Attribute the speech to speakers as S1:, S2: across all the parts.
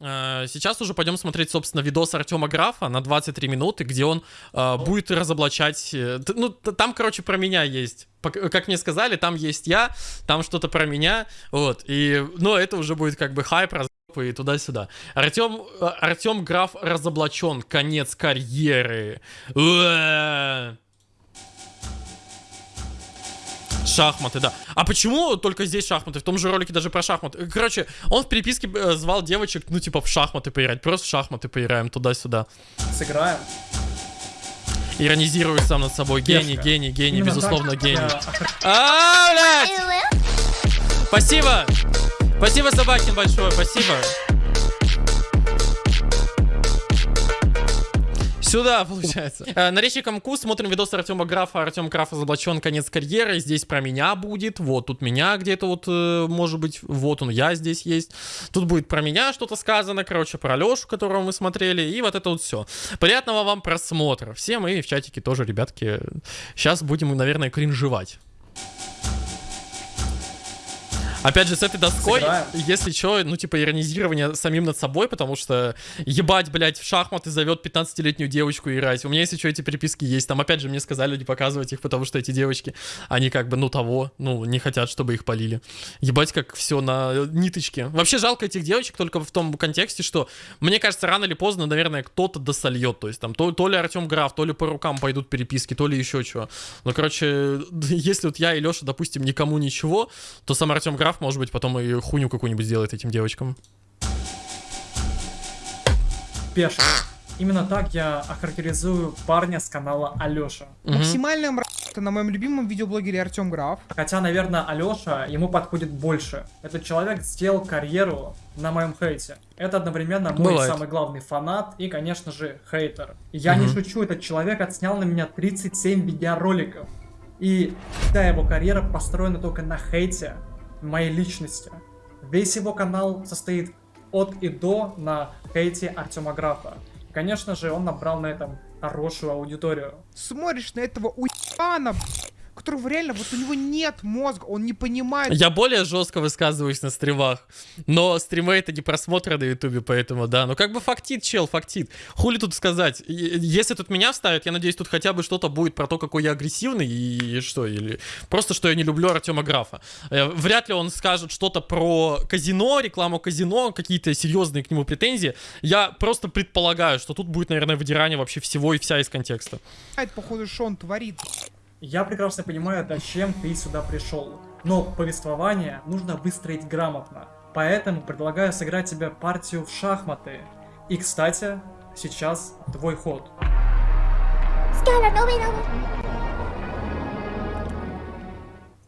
S1: Э, Сейчас уже пойдем смотреть, собственно, видос Артема Графа на 23 минуты, где он э, будет разоблачать... э, Ну, там, короче, про меня есть. Пок- Как мне сказали, там есть я, там что-то про меня, вот. И, ну, это уже будет как бы хайп, разъеб и туда-сюда. Артем, э, Артем Граф разоблачен, конец карьеры. Уэ. Шахматы, да. А почему только здесь шахматы? В том же ролике даже про шахматы. Короче, он в переписке э, звал девочек, ну, типа, в шахматы поиграть. Просто в шахматы поиграем туда-сюда.
S2: Сыграем.
S1: Иронизирую сам над собой. Гений,
S2: Пешка.
S1: гений, гений,
S2: Именно
S1: безусловно,
S2: так
S1: гений. А, блядь! Спасибо! Спасибо, Собакин, большое, спасибо. Сюда, получается. Э, На речи Камку смотрим видос Артема Графа. Артем Граф разоблачен, конец карьеры. Здесь про меня будет. Вот тут меня где-то вот, э, может быть, вот он, я здесь есть. Тут будет про меня что-то сказано, короче, про Лешу, которого мы смотрели. И вот это вот все. Приятного вам просмотра. Всем и в чатике тоже, ребятки. Сейчас будем, наверное, кринжевать. Опять же, с этой доской,
S2: Сыграем.
S1: если что, ну, типа, иронизирование самим над собой, потому что ебать, блядь, в шахматы зовет 15-летнюю девочку играть. У меня, если что, эти переписки есть. Там, опять же, мне сказали не показывать их, потому что эти девочки, они как бы, ну, того, ну, не хотят, чтобы их полили. Ебать, как все на ниточке. Вообще, жалко этих девочек только в том контексте, что, мне кажется, рано или поздно, наверное, кто-то досольет. То есть, там, то, то ли Артем Граф, то ли по рукам пойдут переписки, то ли еще что. Ну, короче, если вот я и Леша, допустим, никому ничего, то сам Артем Граф, может быть, потом и хуйню какую-нибудь сделает этим девочкам.
S2: Пешка. Именно так я охарактеризую парня с канала Алёша.
S1: Мгм.
S3: Максимальная мразь это на моем любимом видеоблогере Артем Граф.
S2: Хотя, наверное, Алёша ему подходит больше. Этот человек сделал карьеру на моем хейте. Это одновременно мой
S1: Бывает.
S2: самый главный фанат и, конечно же, хейтер. Я не
S1: Мгм.
S2: шучу, этот человек отснял на меня 37 видеороликов. И вся его карьера построена только на хейте моей личности. Весь его канал состоит от и до на хейте Артема Графа. Конечно же, он набрал на этом хорошую аудиторию.
S3: Смотришь на этого уебана, которого реально, вот у него нет мозга, он не понимает.
S1: Я более жестко высказываюсь на стримах, но стримы это не просмотры на ютубе, поэтому да. Ну как бы фактит, чел, фактит. Хули тут сказать? И- Если тут меня вставят, я надеюсь, тут хотя бы что-то будет про то, какой я агрессивный и что, или просто, что я не люблю Артема Графа. Э, Вряд ли он скажет что-то про казино, рекламу казино, какие-то серьезные к нему претензии. Я просто предполагаю, что тут будет, наверное, выдирание вообще всего и вся из контекста.
S3: походу, что он творит.
S2: Я прекрасно понимаю, зачем ты сюда пришел. Но повествование нужно выстроить грамотно. Поэтому предлагаю сыграть тебе партию в шахматы. И, кстати, сейчас твой ход. В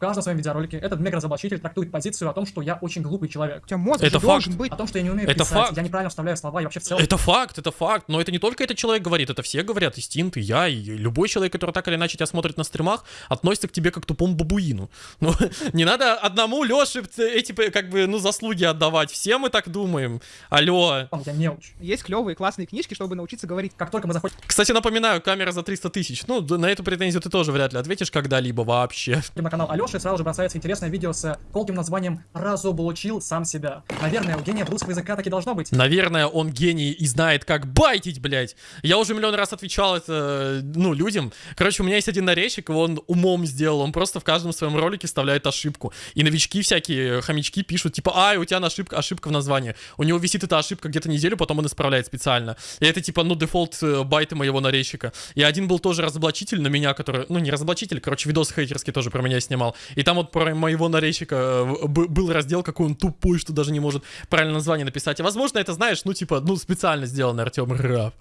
S2: каждом своем видеоролике этот мега-разоблачитель трактует позицию о том, что я очень глупый человек.
S3: У тебя мозг
S1: Это факт.
S3: быть.
S2: О том, что я не умею
S1: Это
S2: писать,
S1: факт.
S2: я неправильно вставляю слова и вообще в целом.
S1: Это факт, это факт. Но это не только этот человек говорит, это все говорят. И Стинт, и я, и любой человек, который так или иначе тебя смотрит на стримах, относится к тебе как к тупому бабуину. Ну, не надо одному Леше эти, как бы, ну, заслуги отдавать. Все мы так думаем. Алло.
S2: Я неуч.
S3: Есть клевые классные книжки, чтобы научиться говорить.
S2: Как только мы заходим
S1: Кстати, напоминаю, камера за 300 тысяч. Ну, на эту претензию ты тоже вряд ли ответишь когда-либо вообще.
S2: на канал Алёши, сразу же бросается интересное видео с колким названием «Разоблачил сам себя». Наверное, у гения русского языка так и должно быть.
S1: Наверное, он гений и знает, как байтить, блядь. Я уже миллион раз отвечал это, ну, людям. Короче, у меня есть один нарезчик, он умом сделал. Он просто в каждом своем ролике вставляет ошибку. И новички всякие, хомячки пишут, типа, ай, у тебя ошибка, ошибка в названии. У него висит эта ошибка где-то неделю, потом он исправляет специально. И это, типа, ну, дефолт э, байты моего нарезчика. И один был тоже разоблачитель на меня, который, ну, не разоблачитель, короче, видос хейтерский тоже про меня снимал. И там вот про моего нарезчика э, был раздел, какой он тупой, что даже не может правильное название написать. И, возможно, это, знаешь, ну, типа, ну, специально сделано Артем Раф.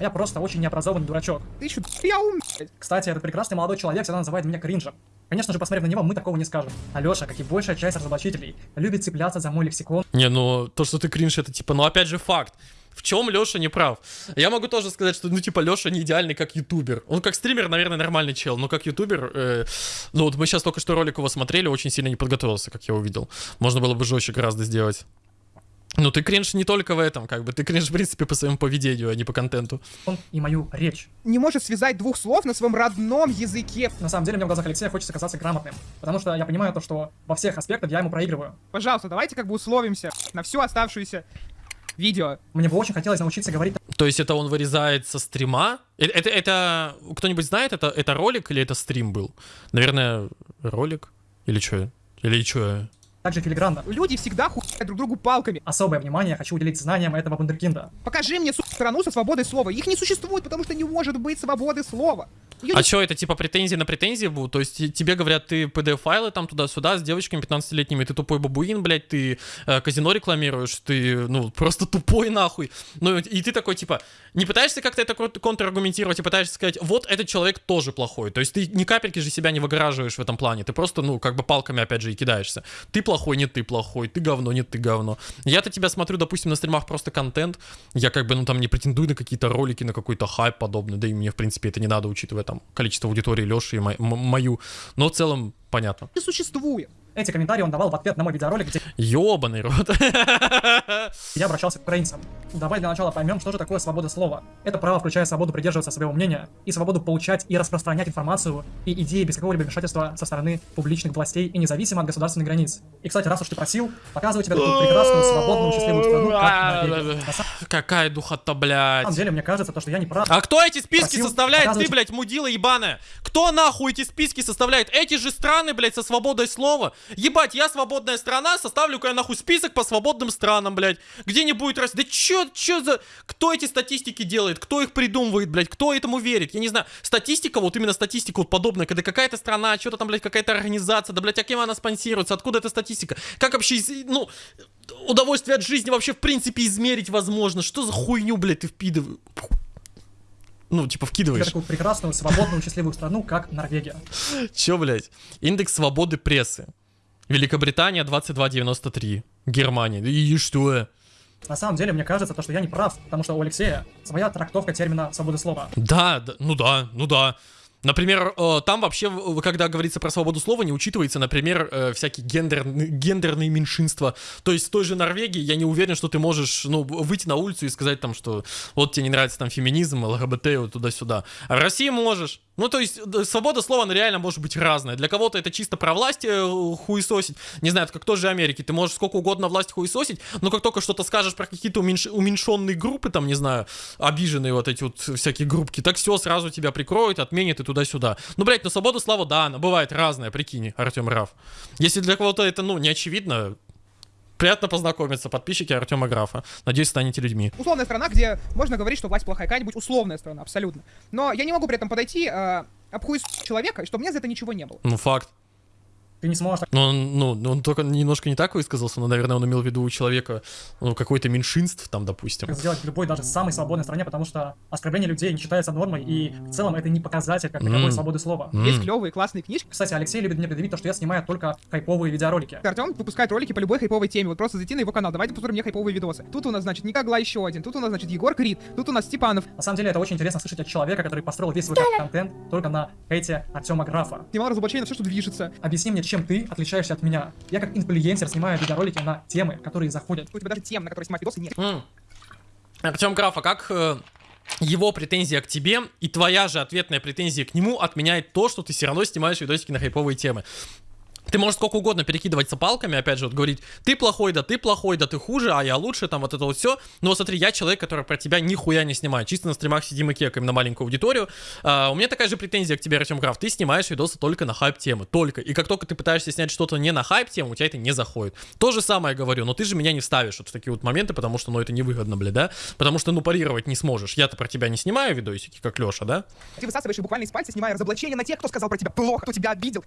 S2: Я просто очень необразованный дурачок.
S3: Ты еще я ум.
S2: Кстати, этот прекрасный молодой человек всегда называет меня кринжем. Конечно же, посмотрев на него, мы такого не скажем. Алёша, как и большая часть разоблачителей, любит цепляться за мой лексикон
S1: Не, ну, то, что ты кринж, это, типа, ну, опять же, факт. В чем Леша не прав? Я могу тоже сказать, что, ну, типа, Леша не идеальный как ютубер. Он как стример, наверное, нормальный чел, но как ютубер, э, ну, вот мы сейчас только что ролик его смотрели, очень сильно не подготовился, как я увидел. Можно было бы жестче гораздо сделать. Ну, ты кринж не только в этом, как бы, ты кринж, в принципе, по своему поведению, а не по контенту.
S2: и мою речь.
S3: Не может связать двух слов на своем родном языке.
S2: На самом деле, мне в глазах Алексея хочется казаться грамотным. Потому что я понимаю то, что во всех аспектах я ему проигрываю.
S3: Пожалуйста, давайте как бы условимся на всю оставшуюся видео.
S2: Мне бы очень хотелось научиться говорить
S1: То есть это он вырезает со стрима? Э- Это, это, кто-нибудь знает, это, это ролик или это стрим был? Наверное, ролик? Или что? Или что?
S2: Так же филигранно.
S3: Люди всегда хуят друг другу палками.
S2: Особое внимание хочу уделить знаниям этого вундеркинда.
S3: Покажи мне, сука, страну со свободой слова. Их не существует, потому что не может быть свободы слова. Её
S1: А
S3: не-
S1: что, это типа претензии на претензии будут? То есть те- тебе говорят, ты PDF-файлы там туда-сюда с девочками 15-летними, ты тупой бабуин, блядь, ты э, казино рекламируешь, ты, ну, просто тупой нахуй. Ну, и ты такой, типа, не пытаешься как-то это кон- контраргументировать, и пытаешься сказать, вот этот человек тоже плохой. То есть ты ни капельки же себя не выгораживаешь в этом плане, ты просто, ну, как бы палками, опять же, и кидаешься. Ты плохой, нет, ты плохой, ты говно, нет, ты говно. Я-то тебя смотрю, допустим, на стримах просто контент, я как бы, ну, там не претендую на какие-то ролики, на какой-то хайп подобный, да и мне, в принципе, это не надо, учитывая там количество аудитории Леши и мо- мою. Но в целом понятно.
S3: не существует.
S2: Эти комментарии он давал в ответ на мой видеоролик, где
S1: Ёбаный рот.
S2: я обращался к украинцам. Давай для начала поймем, что же такое свобода слова. Это право включает свободу придерживаться своего мнения и свободу получать и распространять информацию и идеи без какого-либо вмешательства со стороны публичных властей и независимо от государственных границ. И, кстати, раз уж ты просил, показываю тебе такую прекрасную, свободную, счастливую страну, как Норвегия. На самом
S1: Какая духота, блядь.
S2: деле, мне кажется, то, что я не прав.
S1: А кто эти списки
S2: Просил
S1: составляет? Ты, блядь, мудила ебаная. Кто нахуй эти списки составляет? Эти же страны, блядь, со свободой слова. Ебать, я свободная страна, составлю-ка я нахуй список по свободным странам, блядь. Где не будет раз. Да чё, чё за... Кто эти статистики делает? Кто их придумывает, блядь? Кто этому верит? Я не знаю. Статистика, вот именно статистика вот подобная, когда какая-то страна, что-то там, блядь, какая-то организация, да, блядь, а кем она спонсируется? Откуда эта статистика? Как вообще, ну, удовольствие от жизни вообще в принципе измерить возможно? Что за хуйню, блядь, ты впидываешь? Ну, типа вкидываешь.
S2: такую прекрасную, свободную, счастливую страну, как Норвегия.
S1: Чё, блядь? Индекс свободы прессы. Великобритания 2293. Германия. И что?
S2: На самом деле, мне кажется, то, что я не прав, потому что у Алексея своя трактовка термина свободы слова.
S1: Да, да, ну да, ну да. Например, э, там вообще, когда говорится про свободу слова, не учитывается, например, э, всякие гендерные, гендерные меньшинства. То есть в той же Норвегии я не уверен, что ты можешь, ну, выйти на улицу и сказать там, что вот тебе не нравится там феминизм, ЛГБТ, вот туда-сюда. А в России можешь. Ну, то есть да, свобода слова, она реально может быть разная. Для кого-то это чисто про власть э, хуесосить. Не знаю, это как тоже Америки. Ты можешь сколько угодно власть хуесосить, но как только что-то скажешь про какие-то уменьш- уменьшенные группы, там, не знаю, обиженные вот эти вот всякие группки, так все сразу тебя прикроют, отменят и туда-сюда. Ну, блядь, ну свобода слова, да, она бывает разная, прикинь, Артем Раф. Если для кого-то это, ну, не очевидно, приятно познакомиться, подписчики Артема Графа. Надеюсь, станете людьми.
S3: Условная страна, где можно говорить, что власть плохая. Какая-нибудь условная страна, абсолютно. Но я не могу при этом подойти, э, обхуесосить человека, и чтобы мне за это ничего не было.
S1: Ну, факт.
S2: Ты не сможешь так
S1: Ну, он, ну, он только немножко не так высказался, но, наверное, он имел в виду у человека, ну, какое-то меньшинств там, допустим.
S2: сделать в любой, даже самой свободной стране, потому что оскорбление людей не считается нормой, и в целом это не показатель как таковой
S1: М.
S2: свободы слова.
S1: М.
S3: Есть клевые, классные книжки.
S2: Кстати, Алексей любит мне предъявить то, что я снимаю только хайповые видеоролики.
S3: Артем выпускает ролики по любой хайповой теме. Вот просто зайти на его канал. Давайте посмотрим мне хайповые видосы. Тут у нас, значит, Никогла еще один. Тут у нас, значит, Егор Крид. Тут у нас Степанов.
S2: На самом деле это очень интересно слышать от человека, который построил весь свой контент только на хейте Артема Графа.
S3: Снимал разоблачение на все, что движется.
S2: Объясни мне, чем ты отличаешься от меня. Я как инфлюенсер снимаю видеоролики на темы, которые заходят.
S3: У тебя даже тем, на которые снимать видосы, нет.
S1: Артем Граф, а как э, его претензия к тебе и твоя же ответная претензия к нему отменяет то, что ты все равно снимаешь видосики на хайповые темы? Ты можешь сколько угодно перекидываться палками, опять же, вот говорить, ты плохой, да ты плохой, да ты хуже, а я лучше, там вот это вот все. Но смотри, я человек, который про тебя нихуя не снимает. Чисто на стримах сидим и кекаем на маленькую аудиторию. А, у меня такая же претензия к тебе, Артем Граф. Ты снимаешь видосы только на хайп-темы. Только. И как только ты пытаешься снять что-то не на хайп-тему, у тебя это не заходит. То же самое говорю, но ты же меня не ставишь вот в такие вот моменты, потому что, ну, это невыгодно, бля, да? Потому что, ну, парировать не сможешь. Я-то про тебя не снимаю видосики, как Леша, да?
S3: Ты высасываешь их буквально из пальца, снимая разоблачение на тех, кто сказал про тебя плохо, кто тебя обидел.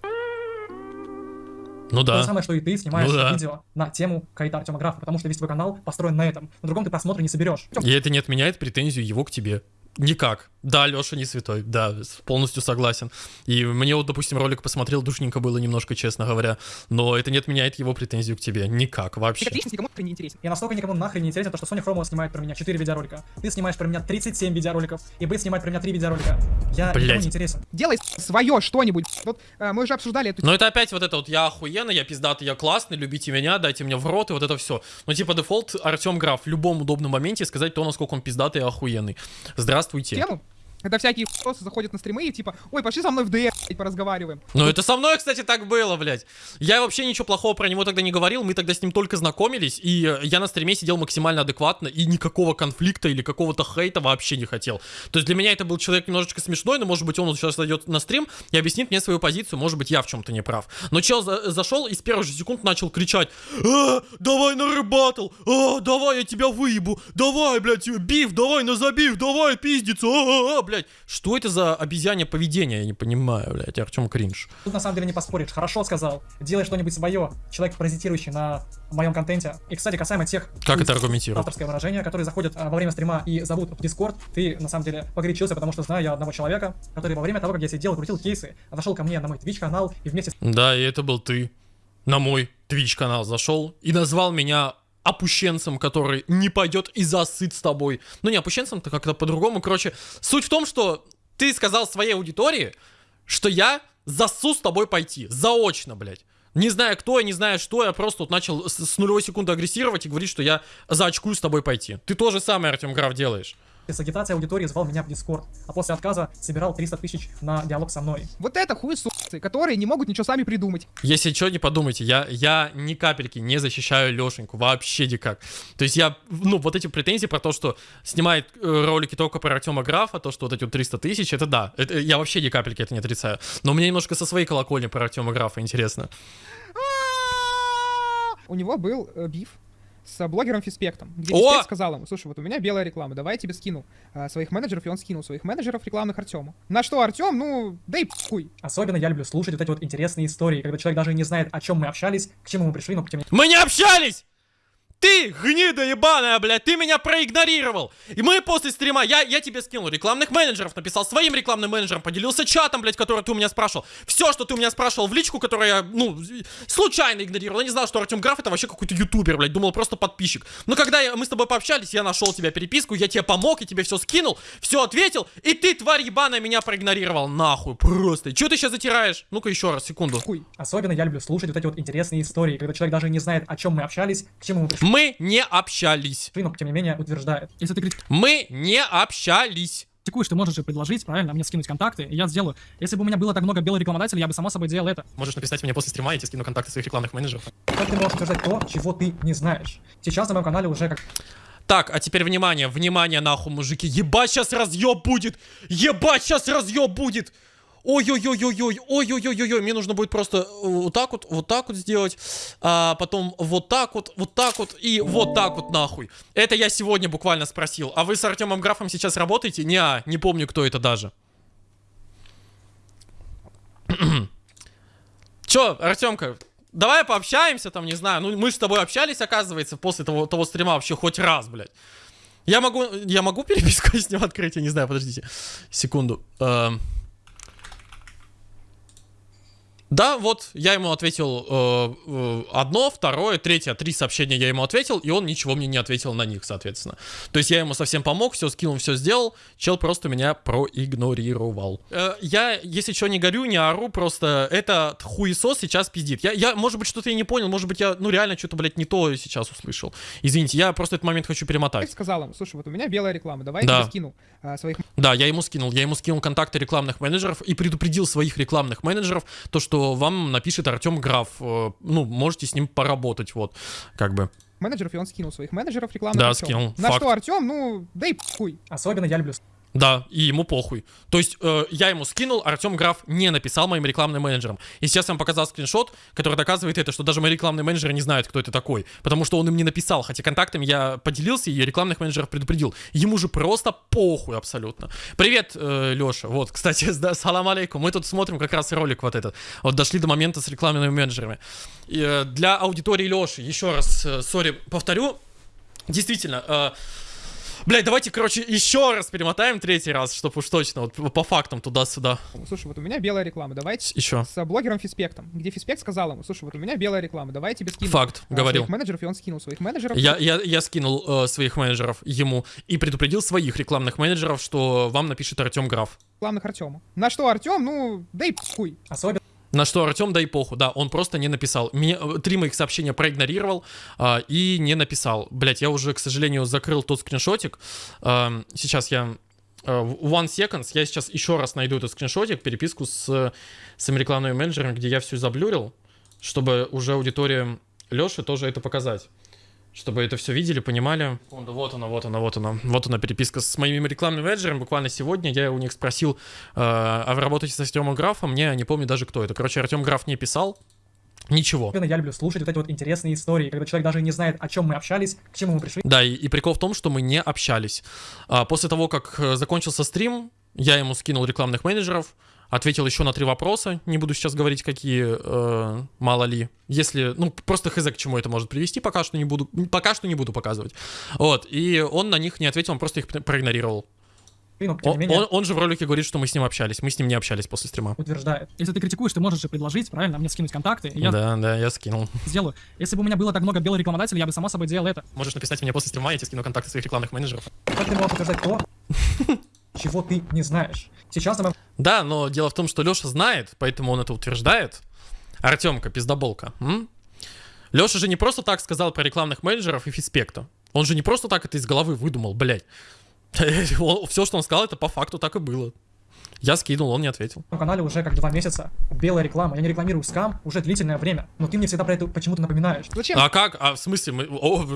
S1: Ну
S2: То же
S1: да.
S2: самое, что и ты снимаешь
S1: Ну да.
S2: видео на тему Кайта Артема Графа, потому что весь твой канал построен на этом. На другом ты просмотры не соберешь.
S1: И это не отменяет претензию его к тебе. Никак. Да, Леша не святой, да, полностью согласен. И мне вот, допустим, ролик посмотрел, душненько было немножко, честно говоря. Но это не отменяет его претензию к тебе. Никак вообще.
S3: как личность никому нахрен не интересен.
S2: Я настолько никому нахрен не интересен, то, что Соня Хромова снимает про меня 4 видеоролика. Ты снимаешь про меня 37 видеороликов. И Бейт снимает про меня 3 видеоролика. Я никому
S1: Блядь.
S2: не интересен.
S3: Делай свое что-нибудь. Вот э, мы уже обсуждали эту
S1: Но это опять вот это вот я охуенный, я пиздатый, я классный, любите меня, дайте мне в рот, и вот это все. Ну, типа, дефолт Артем Граф в любом удобном моменте сказать то, насколько он пиздатый и охуенный. Здравствуйте.
S3: тему. Когда всякие х**осы заходят на стримы и типа, ой, пошли со мной в ДР, поразговариваем.
S1: Ну это со мной, кстати, так было, блядь. Я вообще ничего плохого про него тогда не говорил, мы тогда с ним только знакомились, и э, я на стриме сидел максимально адекватно, и никакого конфликта или какого-то хейта вообще не хотел. То есть для меня это был человек немножечко смешной, но может быть он сейчас зайдет на стрим и объяснит мне свою позицию, может быть я в чем-то не прав. Но чел за- зашел и с первых же секунд начал кричать, а, давай на рыбатл, а, давай я тебя выебу, давай, блядь, биф, давай на забив, давай пиздиться, а, а, а, блядь. Что это за обезьянье поведение, я не понимаю, блядь, Артем кринж.
S4: Тут на самом деле не поспоришь. Хорошо сказал. Делай что-нибудь свое. Человек, паразитирующий на моем контенте. И, кстати, касаемо тех...
S1: Как это аргументировать?
S4: Авторское выражение, которые заходят а, во время стрима и зовут в Дискорд. Ты, на самом деле, погорячился, потому что знаю я одного человека, который во время того, как я сидел и крутил кейсы, зашел ко мне на мой Twitch канал и вместе с
S1: Да, и это был ты. На мой Twitch канал зашел и назвал меня опущенцем, который не пойдет и засыт с тобой. Ну не опущенцем-то как-то по-другому. Короче, суть в том, что ты сказал своей аудитории, что я засу с тобой пойти. Заочно, блядь. Не зная кто я, не зная что, я просто вот начал с, с нулевой секунды агрессировать и говорить, что я заочкую с тобой пойти. Ты то же самое, Артем Граф, делаешь.
S4: С агитацией аудитории звал меня в Дискорд. А после отказа собирал 300 тысяч на диалог со мной.
S3: Вот это хуесосы, которые не могут ничего сами придумать.
S1: Если что, не подумайте, я, я ни капельки не защищаю Лешеньку, вообще никак. То есть я, ну, вот эти претензии про то, что снимает э, ролики только про Артема Графа, то, что вот эти вот 300 тысяч, это да, это, я вообще ни капельки это не отрицаю. Но мне немножко со своей колокольни про Артема Графа интересно.
S3: У него был э, биф с блогером Фиспектом, где! Фиспект сказал ему, слушай, вот у меня белая реклама, давай я тебе скину э, своих менеджеров, и он скинул своих менеджеров рекламных Артему. На что Артем, ну, да и хуй.
S4: Особенно я люблю слушать вот эти вот интересные истории, когда человек даже не знает, о чем мы общались, к чему мы пришли, но тем не
S1: Мы не общались! Ты, гнида ебаная, блядь, ты меня проигнорировал. И мы после стрима, я, я тебе скинул рекламных менеджеров, написал своим рекламным менеджерам, поделился чатом, блядь, который ты у меня спрашивал. Все, что ты у меня спрашивал в личку, которую я, ну, случайно игнорировал. Я не знал, что Артем Граф это вообще какой-то ютубер, блядь, думал просто подписчик. Но когда я- мы с тобой пообщались, я нашел тебя переписку, я тебе помог, я тебе все скинул, все ответил, и ты, тварь ебаная, меня проигнорировал. Нахуй, просто. Че ты сейчас затираешь? Ну-ка еще раз, секунду.
S3: Хуй.
S4: Особенно я люблю слушать вот эти вот интересные истории, когда человек даже не знает, о чем мы общались, к чему мы пришли,
S1: Мы не общались.
S4: но тем не менее утверждает. Если ты
S1: Мы не общались.
S4: критикуешь, ты можешь же предложить, правильно, мне скинуть контакты, и я сделаю. Если бы у меня было так много белых рекламодателей, я бы само собой делал это.
S1: Можешь написать мне после стрима, я тебе скину контакты своих рекламных менеджеров.
S4: Как ты можешь утверждать то, чего ты не знаешь? Сейчас на моем канале уже как
S1: Так, а теперь внимание, внимание нахуй, мужики. Ебать, сейчас разъеб будет! Ебать, сейчас разъеб будет! Ой-ой-ой-ой-ой, ой-ой-ой-ой, мне нужно будет просто э, вот так вот, вот так вот сделать, а потом вот так вот, вот так вот и вот так вот нахуй. Это я сегодня буквально спросил. А вы с Артемом Графом сейчас работаете? Не, не помню, кто это даже. Чё, Артемка, давай пообщаемся там, не знаю. Ну, мы с тобой общались, оказывается, после того, того стрима вообще хоть раз, блядь. Я могу, я могу переписку с ним открыть, я не знаю, подождите. Секунду. Эм. Да, вот, я ему ответил э, э, одно, второе, третье, три сообщения я ему ответил, и он ничего мне не ответил на них, соответственно. То есть я ему совсем помог, все скинул, все сделал, чел просто меня проигнорировал. Э, я, если что, не горю, не ору, просто этот хуесос сейчас пиздит. Я, я, может быть, что-то я не понял, может быть, я, ну, реально, что-то, блядь, не то сейчас услышал. Извините, я просто этот момент хочу перемотать.
S3: Фиспект сказал ему, слушай, вот у меня белая реклама, давай
S1: Да.
S3: я скину э, своих
S1: Да, я ему скинул. Я ему скинул контакты рекламных менеджеров и предупредил своих рекламных менеджеров, то, что вам напишет Артем Граф. Э, Ну, можете с ним поработать, вот, как бы.
S3: менеджеров, и он скинул своих менеджеров рекламных
S1: Да,
S3: Артему.
S1: скинул,
S3: На
S1: факт.
S3: что Артем, ну, да и хуй.
S4: особенно я люблю
S1: Да, и ему похуй. То есть э, я ему скинул, Артем Граф не написал моим рекламным менеджерам. И сейчас вам показал скриншот, который доказывает это, что даже мои рекламные менеджеры не знают, кто это такой. Потому что он им не написал, хотя контактами я поделился и рекламных менеджеров предупредил. Ему же просто похуй абсолютно. Привет, э, Леша. Вот, кстати, да, салам алейкум. Мы тут смотрим как раз ролик вот этот. Вот дошли до момента с рекламными менеджерами. И, э, для аудитории Леши, еще раз, э, сори, повторю. Действительно, э, Блять, давайте, короче, еще раз перемотаем третий раз, чтобы уж точно, вот по- фактам туда-сюда.
S3: Слушай, вот у меня белая реклама, давай
S1: Еще.
S3: с блогером Фиспектом, где Фиспект сказал ему, слушай, вот у меня белая реклама, давай я тебе скину
S1: Факт,
S3: э,
S1: говорил.
S3: своих менеджеров, и он скинул своих менеджеров.
S1: Я, я, я скинул э, своих менеджеров ему и предупредил своих рекламных менеджеров, что вам напишет Артем Граф.
S3: рекламных Артему. На что Артем, ну, да и хуй.
S4: особенно
S1: На что Артем, да и поху, да, он просто не написал. Мне, э, три моих сообщения проигнорировал а, и не написал. Блять, я уже, к сожалению, закрыл тот скриншотик. Ам, сейчас я э, One Seconds. Я сейчас еще раз найду этот скриншотик, переписку с, с рекламными менеджерами, где я все заблюрил, чтобы уже аудитория Леши тоже это показать. Чтобы это все видели, понимали. Вот она, вот она, вот она. Вот она переписка с моими рекламными менеджерами. Буквально сегодня я у них спросил, э, а вы работаете с Артемом Графом? Я не помню даже, кто это. Короче, Артем Граф не писал. Ничего.
S4: Я люблю слушать вот эти вот интересные истории, когда человек даже не знает, о чем мы общались, к чему мы пришли.
S1: Да, и, и прикол в том, что мы не общались. А, после того, как э, закончился стрим, я ему скинул рекламных менеджеров, ответил еще на три вопроса, не буду сейчас говорить, какие, э, мало ли. Если, ну, просто хз, к чему это может привести, пока что не буду, пока что не буду показывать. Вот, и он на них не ответил, он просто их проигнорировал.
S4: Не
S1: Он,
S4: менее,
S1: он- он же в ролике говорит, что мы с ним общались. Мы с ним не общались после стрима.
S4: утверждает.
S5: Если ты критикуешь, ты можешь же предложить, правильно, мне скинуть контакты, я
S1: Да, да, я скинул.
S5: сделаю. Если бы у меня было так много белых рекламодателей, я бы само собой делал это.
S1: Можешь написать мне после стрима, я тебе скину контакты своих рекламных менеджеров.
S4: Как ты можешь утверждать то, чего ты не знаешь? Сейчас на моем
S1: Да, но дело в том, что Леша знает, поэтому он это утверждает. Артемка, пиздоболка. М? Леша же не просто так сказал про рекламных менеджеров и фиспекта. Он же не просто так это из головы выдумал, блядь. Все, что он сказал, это по факту так и было. Я скинул, он не ответил.
S4: канале уже как два месяца белая реклама. Я не рекламирую скам уже длительное время, но ты мне всегда про это почему-то напоминаешь.
S3: Зачем?
S1: А как? А в смысле? Мы... о,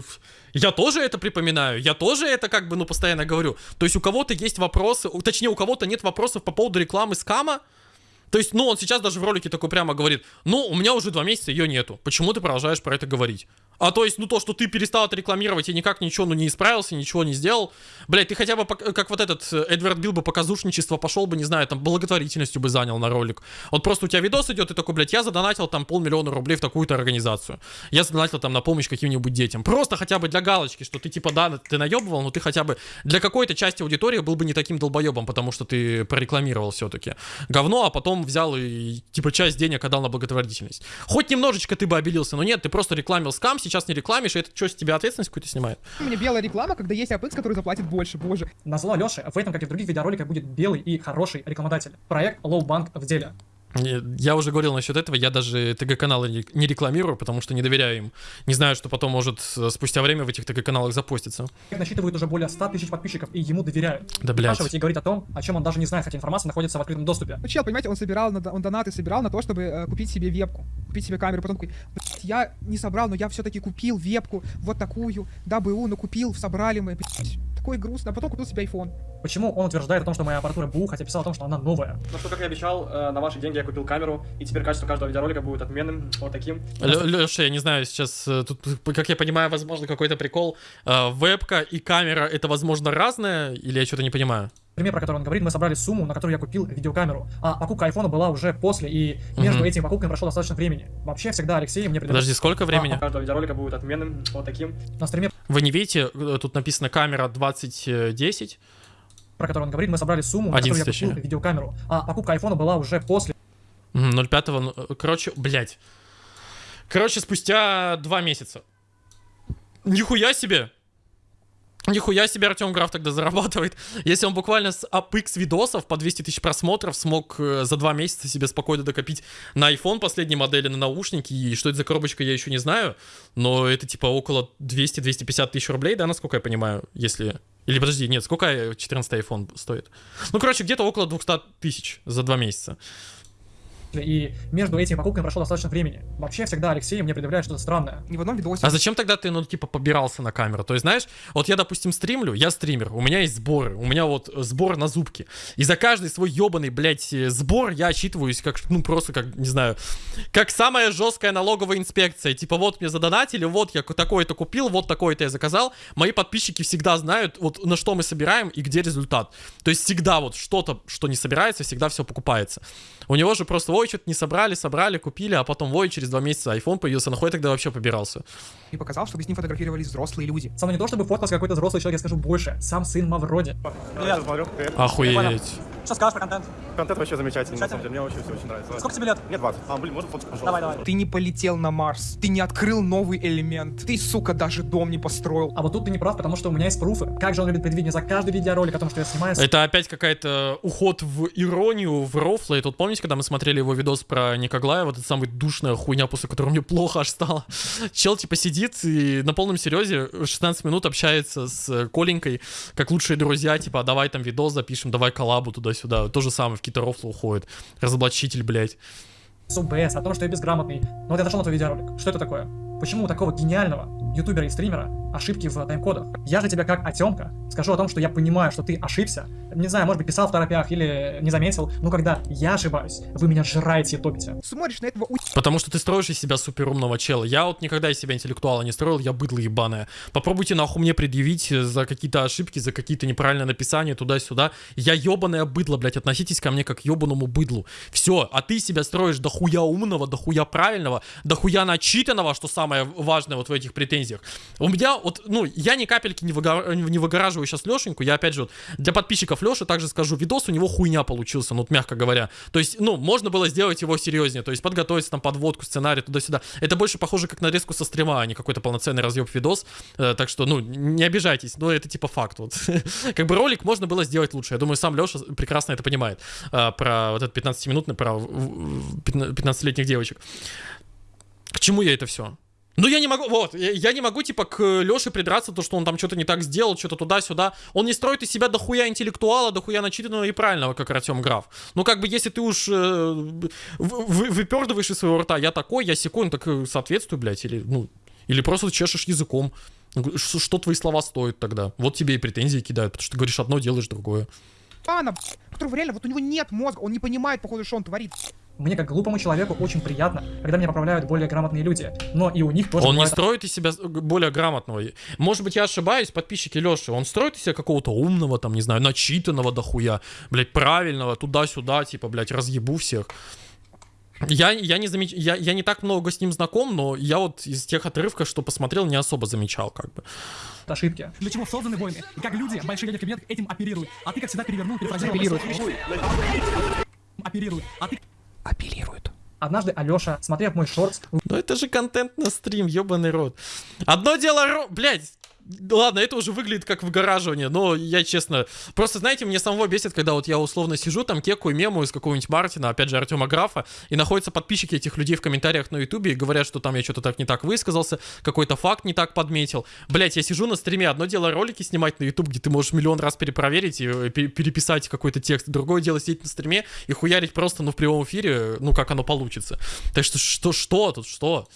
S1: я тоже это припоминаю. Я тоже это как бы, ну, постоянно говорю. То есть у кого-то есть вопросы, точнее, у кого-то нет вопросов по поводу рекламы скама. То есть, ну, он сейчас даже в ролике такой прямо говорит, ну, у меня уже два месяца ее нету. Почему ты продолжаешь про это говорить? А то есть, ну, то, что ты перестал это рекламировать и никак ничего, ну, не исправился, ничего не сделал. Блять, ты хотя бы, как вот этот э, Эдвард Билл бы показушничество пошел бы, не знаю, там, благотворительностью бы занял на ролик. Вот просто у тебя видос идет, и такой, блядь, я задонатил там полмиллиона рублей в такую-то организацию. Я задонатил там на помощь каким-нибудь детям. Просто хотя бы для галочки, что ты типа, да, ты наебывал, но ты хотя бы для какой-то части аудитории был бы не таким долбоебом, потому что ты прорекламировал все-таки говно, а потом взял и типа часть денег отдал на благотворительность. Хоть немножечко ты бы обелился, но нет, ты просто рекламил скам, сейчас не рекламишь, и это что, с тебя ответственность какую-то снимает?
S3: У меня белая реклама, когда есть APX, который заплатит больше, боже.
S4: На зло Леши в этом, как и в других видеороликах, будет белый и хороший рекламодатель. Проект Low Bank в деле.
S1: Я уже говорил насчет этого, я даже ТГ-каналы не рекламирую, потому что не доверяю им. Не знаю, что потом может э, спустя время в этих ТГ-каналах запуститься.
S4: Насчитывает уже более 100 тысяч подписчиков, и ему доверяют.
S1: Да, блядь.
S4: И говорить о том, о чем он даже не знает, хотя информация находится в открытом доступе.
S3: Ну, чел, понимаете, он собирал, на- он донаты собирал на то, чтобы э, купить себе вебку, купить себе камеру. Потом такой, «Блядь, я не собрал, но я все-таки купил вебку, вот такую, да, БУ, но купил, собрали мы, блядь. Такой грустно, а потом купил себе iPhone.
S4: Почему он утверждает о том, что моя аппаратура БУ, хотя писал о том, что она новая?
S2: Ну что, как и обещал, э, на ваши деньги я купил камеру, и теперь качество каждого видеоролика будет отменным, вот таким.
S1: Леша, я не знаю, сейчас э, тут, как я понимаю, возможно, какой-то прикол. Э, Вебка и камера это, возможно, разное, или я что-то не понимаю?
S4: Пример, про который он говорит, мы собрали сумму, на которую я купил видеокамеру. А покупка айфона была уже после, и между
S1: Мгм.
S4: этими покупками прошло достаточно времени. Вообще, всегда Алексей мне предлагает
S1: Подожди, сколько времени?
S2: Каждого видеоролика будет отменным, вот таким.
S4: на стриме,
S1: Вы не видите, э, тут написано камера 2010.
S4: про который он говорит, мы собрали сумму, на которую я
S1: 11
S4: купил
S1: точнее.
S4: видеокамеру. А покупка айфона была уже после.
S1: Мгм, 05, ну, э, короче, блядь. Короче, спустя два месяца. Нихуя себе! Нихуя себе Артем Граф тогда зарабатывает. Если он буквально с APX видосов по 200 тысяч просмотров смог э, за два месяца себе спокойно докопить на iPhone последней модели, на наушники, и что это за коробочка, я еще не знаю, но это типа около 200-250 тысяч рублей, да, насколько я понимаю, если... Или подожди, нет, сколько э, 14 iPhone стоит? Ну, короче, где-то около 200 тысяч за два месяца.
S4: И между этими покупками прошло достаточно времени. Вообще, всегда Алексей мне предъявляет что-то странное.
S3: И в одном видосе...
S1: А зачем тогда ты, ну, типа, побирался на камеру? То есть, знаешь, вот я, допустим, стримлю, я стример, у меня есть сборы, у меня вот э, сбор на зубки. И за каждый свой ебаный, блядь, э, сбор я отчитываюсь как, ну, просто как, не знаю, как самая жесткая налоговая инспекция. Типа, вот мне задонатили, вот я такое-то купил, вот такое-то я заказал. Мои подписчики всегда знают, вот на что мы собираем и где результат. То есть всегда вот что-то, что не собирается, всегда все покупается. У него же просто, ой, что-то не собрали, собрали, купили, а потом, ой, через два месяца iPhone появился, нахуй тогда вообще побирался.
S3: И показал, чтобы с ним фотографировались взрослые люди.
S4: Мной не то, чтобы фоткался какой-то взрослый человек, я скажу больше. Сам сын Мавроди.
S2: Я смотрю,
S1: Охуеть.
S2: Что скажешь про контент?
S6: Контент вообще замечательный, на самом деле. Мне вообще все очень нравится.
S2: Сколько тебе лет?
S6: Мне 20. А, блин, можно фотку, пожалуйста?
S2: Давай, давай.
S3: Ты не полетел на Марс, ты не открыл новый элемент, ты, сука, даже дом не построил.
S2: А вот тут ты не прав, потому что у меня есть пруфы. Как же он любит предвидение за каждый видеоролик о том, что я снимаю.
S1: Это опять какая-то уход в иронию, в рофлы. И тут помните, когда мы смотрели его видос про Никоглая, вот эта самая душная хуйня, после которой мне плохо аж стало. Чел типа сидит и на полном серьезе 16 минут общается с Коленькой, как лучшие друзья, типа, «А давай там видос запишем, давай коллабу туда-сюда. То же самое в какие-то рофлы уходит. Разоблачитель, блядь.
S2: с о том, что я безграмотный. Но вот я зашел на твой видеоролик. Что это такое? Почему у такого гениального ютубера и стримера ошибки в тайм-кодах? Я же тебя как отемка скажу о том, что я понимаю, что ты ошибся. Не знаю, может быть, писал в торопях или не заметил, но когда я ошибаюсь, вы меня жраете и топите.
S3: Смотришь на этого у...
S1: Потому что ты строишь из себя суперумного чела. Я вот никогда из себя интеллектуала не строил, я быдло ебаное. Попробуйте нахуй мне предъявить за какие-то ошибки, за какие-то неправильные написания туда-сюда. Я ебаное быдло, блядь, относитесь ко мне как к ебаному быдлу. Все, а ты себя строишь дохуя умного, дохуя правильного, дохуя начитанного, что самое важное вот в этих претензиях. У меня вот, ну, я ни капельки не, выгора- не выгораживаю сейчас Лешеньку, я опять же вот для подписчиков Леши также скажу, видос у него хуйня получился, ну, вот мягко говоря. То есть, ну, можно было сделать его серьезнее, то есть подготовиться там подводку, сценарий туда-сюда. Это больше похоже как нарезку со стрима, а не какой-то полноценный разъеб видос. Э, так что, ну, не обижайтесь, но это типа факт. Вот. как бы ролик можно было сделать лучше. Я думаю, сам Леша прекрасно это понимает. э, про вот этот 15-минутный, про в- в- 15-летних девочек. К чему я это все? Ну, я не могу, вот, я, не могу, типа, к Леше придраться, то, что он там что-то не так сделал, что-то туда-сюда. Он не строит из себя дохуя интеллектуала, дохуя начитанного и правильного, как Артем Граф. Ну, как бы, если ты уж э, вы- выпердываешь из своего рта, я такой, я секой, ну, так э, соответствую, блядь, или, ну, или просто чешешь языком. Что, твои слова стоят тогда? Вот тебе и претензии кидают, потому что ты говоришь одно, делаешь другое.
S3: Пана, которого реально, вот у него нет мозга, он не понимает, походу, что он творит.
S2: Мне, как глупому человеку, очень приятно, когда меня поправляют более грамотные люди. Но и у них тоже
S1: Он не
S2: бывает
S1: строит из себя более грамотного. Может быть, я ошибаюсь, подписчики Леши. Он строит из себя какого-то умного, там, не знаю, начитанного дохуя, блядь, правильного, туда-сюда, типа, блядь, разъебу всех. Я, я, не замеч... я, я не так много с ним знаком, но я вот из тех отрывков, что посмотрел, не особо замечал, как бы.
S2: ошибки.
S5: Для чего созданы войны? И как люди, большие дяди в кабинетах этим оперируют. А ты, как всегда, перевернул, перефразировал.
S3: Апеллирует.
S5: Оперируют. А ты
S3: Апеллирует.
S2: Однажды Алеша, смотрев мой шорт,
S1: Ну это же контент на стрим, ебаный рот. Одно дело, ро... блядь, Ладно, это уже выглядит как выгораживание, но я честно... Просто, знаете, мне самого бесит, когда вот я условно сижу, там кекаю мему из какого-нибудь Мартина, опять же, Артема Графа, и находятся подписчики этих людей в комментариях на Ютубе и говорят, что там я что-то так не так высказался, какой-то факт не так подметил. Блять, я сижу на стриме, одно дело ролики снимать на Ютуб, где ты можешь миллион раз перепроверить и э, пе- переписать какой-то текст, другое дело сидеть на стриме и хуярить просто, ну, в прямом эфире, ну, как оно получится. Так что, что, что тут, что?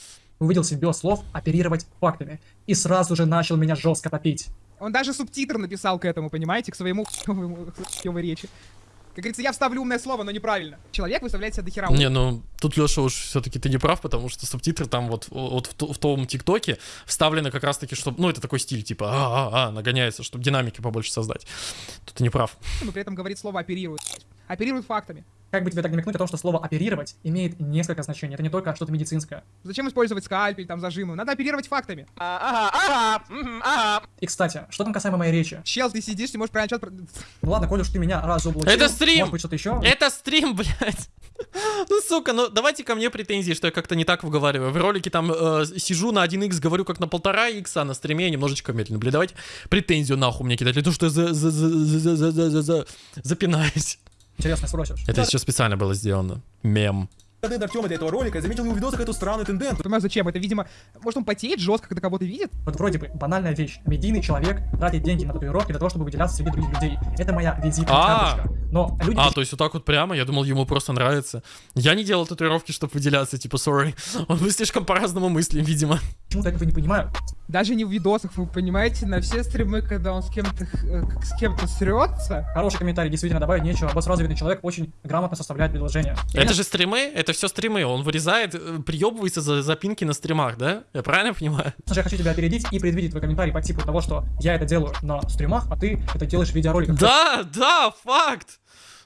S2: увидел симбиоз слов оперировать фактами. И сразу же начал меня жестко топить.
S3: Он даже субтитр написал к этому, понимаете, к своему хуёвой речи. Как говорится, я вставлю умное слово, но неправильно. Человек выставляет себя дохера.
S1: Не, ну тут, Леша, уж все-таки ты не прав, потому что субтитры там вот, вот в, в том ТикТоке вставлены как раз-таки, чтобы, ну, это такой стиль, типа, а-а-а, нагоняется, чтобы динамики побольше создать. Тут ты не прав.
S3: но при этом говорит слово оперирует. Оперирует фактами.
S2: Как бы тебе так намекнуть о том, что слово «оперировать» имеет несколько значений. Это не только что-то медицинское.
S3: Зачем использовать скальпель, там, зажимы? Надо оперировать фактами.
S2: И, кстати, что там касаемо моей речи?
S3: Чел, ты сидишь, не можешь про-
S2: Ну ладно, коль уж ты меня разоблачил.
S1: Это стрим!
S2: Может быть, что-то еще?
S1: Это стрим, блядь. Ну, сука, ну давайте ко мне претензии, что я как-то не так выговариваю. В ролике там э, сижу на 1х, говорю как на полтора икса, а на стриме я немножечко медленно. Блин, давайте претензию нахуй мне кидать, для того, что я за, за, за, за, за, за, за- запинаюсь.
S2: Интересно спросишь.
S1: Это еще специально было сделано. Мем.
S6: Контент Артема для этого ролика, я заметил его видосах эту странную тенденцию.
S3: Понимаю, зачем? Это, видимо, может он потеет жестко, когда кого-то видит?
S2: Вот вроде бы банальная вещь. Медийный человек тратит деньги на татуировки для того, чтобы выделяться среди других людей. Это моя визитная
S1: А.
S2: карточка. Но люди
S1: А, то есть вот так вот прямо? Я думал, ему просто нравится. Я не делал татуировки, чтобы выделяться, типа, sorry. Он мы слишком по-разному мыслим, видимо.
S2: почему-то этого не понимают.
S3: Даже не в видосах, вы понимаете, на все стримы, когда он с кем-то э, с кем-то срется.
S2: Хороший комментарий, действительно, добавить нечего. Босс развитый человек очень грамотно составляет предложения.
S1: Это же стримы, это все стримы. Он вырезает, э, приебывается за запинки на стримах, да? Я правильно понимаю?
S2: Слушай, я хочу тебя опередить и предвидеть твой комментарий по типу того, что я это делаю на стримах, а ты это делаешь в видеороликах.
S1: Да, да, факт.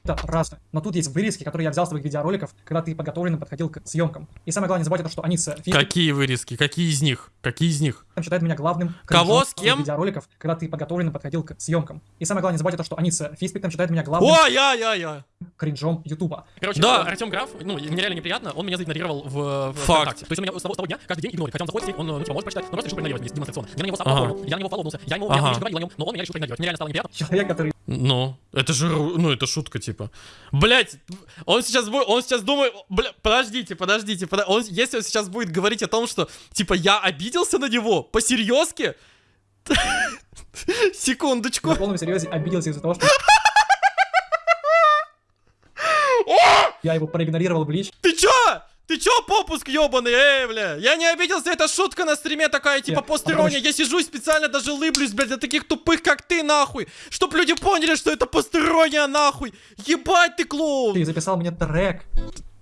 S2: Это разное. Но тут есть вырезки, которые я взял с твоих видеороликов, когда ты подготовленно подходил к съемкам. И самое главное, не забывайте то, что они с
S1: Какие вырезки? Какие из них? Какие из них?
S2: считают меня главным
S1: Кого? С кем?
S2: видеороликов, когда ты подготовленно подходил к съемкам. И самое главное, не забывайте то, что они с Физбиктом считают меня главным
S1: О, я, я, я.
S2: кринжом Ютуба.
S1: Короче,
S7: Да.
S1: да. Артем Граф, ну, мне реально неприятно, он меня заигнорировал в, в
S7: Факт.
S1: ВКонтакте. То есть он меня с того, с того дня каждый день игнорит. Хотя он заходит он, ну, типа, может прочитать, но просто решил проигнорировать меня демонстрационно. Я на него сам
S7: Ага.
S1: оформил, я на него фолловнулся, я ему,
S7: Ага.
S1: я ему говорил о нем, но он меня решил проигнорировать. Мне реально стало неприятно.
S2: Человек, который
S1: Ну, это же, ру- ну, это шутка, типа. Блять, он сейчас будет, он сейчас думает, бля, подождите, подождите, подо- он, если он сейчас будет говорить о том, что, типа, я обиделся на него, по-серьезки? Секундочку.
S2: на полном серьезе обиделся из-за того, что я его проигнорировал в лич.
S1: Ты чё? Ты чё, попуск ёбаный, эй, бля? Я не обиделся, это шутка на стриме такая, типа, постерония. Я сижу и специально даже лыблюсь, блядь, для таких тупых, как ты, нахуй. Чтоб люди поняли, что это постерония, нахуй. Ебать ты, клоун.
S2: Ты записал мне трек.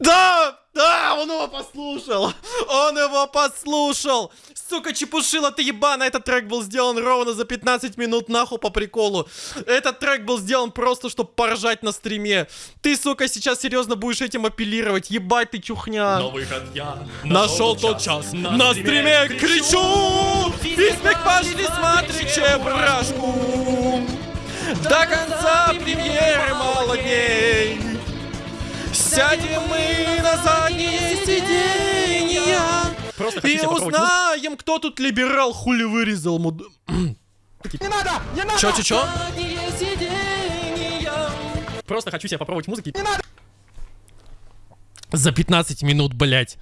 S1: Да, да, он его послушал. Он его послушал. Сука, чепушила ты ебаная. Этот трек был сделан ровно за 15 минут нахуй по приколу. Этот трек был сделан просто, чтобы поржать на стриме. Ты, сука, сейчас серьезно будешь этим апеллировать. Ебать ты чухня.
S7: Но выход я
S1: Нашел тот час, на стриме кричу Физбик, пошли смотри чебурашку До конца премьеры мало дней Сядем мы на задние сиденья
S7: Просто
S1: И узнаем, кто тут либерал хули вырезал муд...
S3: Не надо! Не надо!
S1: Чё, чё, чё? Просто хочу себя попробовать музыки. За 15 минут, блять.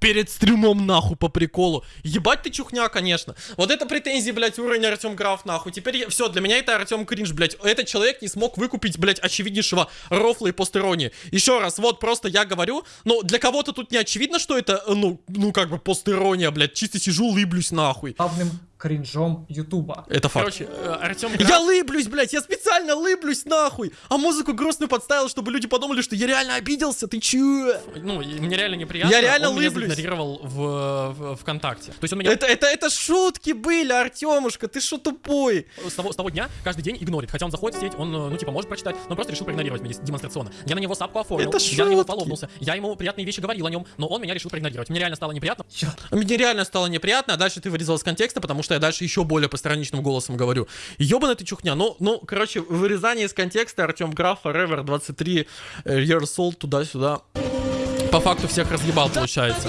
S1: Перед стримом нахуй по приколу. Ебать ты чухня, конечно. Вот это претензии, блять, уровень Артем Граф нахуй. Теперь все, для меня это Артем Кринж, блять. Этот человек не смог выкупить, блять, очевиднейшего рофла и постеронии. Еще раз, вот просто я говорю, но для кого-то тут не очевидно, что это, э, ну, ну как бы постерония, блять. Чисто сижу, лыблюсь нахуй.
S2: главным кринжом Ютуба.
S1: Это факт. Короче, Артем Я лыблюсь, блядь, я специально лыблюсь нахуй. А музыку грустную подставил, чтобы люди подумали, что я реально обиделся. Ты чё? Ну, мне реально неприятно.
S7: Я реально
S1: он меня
S7: лыблюсь.
S1: заигнорировал в, в ВКонтакте. То есть он меня... Это, это, это шутки были, Артемушка, ты что тупой? С того, с того дня каждый день игнорит. Хотя он заходит в сеть, он, э, ну, типа, может прочитать, но он просто решил проигнорировать меня демонстрационно. Я на него сапку оформил,
S7: Это
S1: я на него
S7: шутки.
S1: половнулся, я ему приятные вещи говорил о нем, но он меня решил проигнорировать. Мне реально стало неприятно.
S2: Чё?
S1: Мне реально стало неприятно, а дальше ты вырезал из контекста, потому что я дальше еще более постраничным голосом говорю. Ёбаная ты чухня. Ну, ну, короче, вырезание из контекста Артем Граф, Forever 23, э, Years Old, туда-сюда. По факту всех разъебал, получается.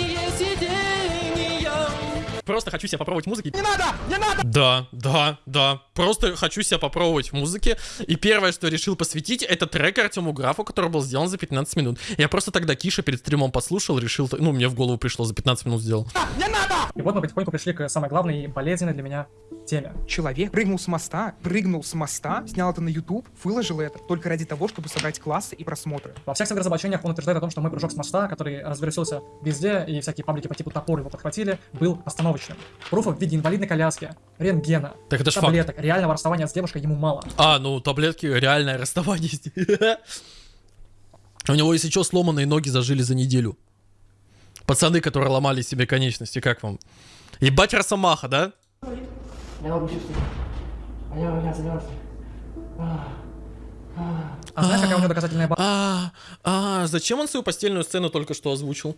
S1: Просто хочу себя попробовать в музыке.
S3: Не надо! Не надо!
S1: Да, да, да. Просто хочу себя попробовать в музыке. И первое, что решил посвятить, это трек Артему Графу, который был сделан за 15 минут. Я просто тогда Киша перед стримом послушал, решил, ну, мне в голову пришло, за 15 минут сделал.
S3: Не надо!
S2: И вот мы потихоньку пришли к самой главной и болезненной для меня теме.
S3: Человек прыгнул с моста, прыгнул с моста, снял это на YouTube, выложил это только ради того, чтобы собрать классы и просмотры.
S2: Во всех своих разоблачениях он утверждает о том, что мой прыжок с моста, который развернулся везде, и всякие паблики по типу топор его подхватили, был остановочным. Пруфов в виде инвалидной коляски, рентгена,
S1: Так это ж факт.
S2: таблеток, реального расставания с девушкой ему мало.
S1: А, ну таблетки, реальное расставание. У него, если что, сломанные ноги зажили за неделю. Пацаны, которые ломали себе конечности, как вам? Ебать Росомаха, да?
S8: Я. А я, я замерз.
S2: А знаешь, какая у него доказательная база?
S1: А, а, зачем он свою постельную сцену только что озвучил?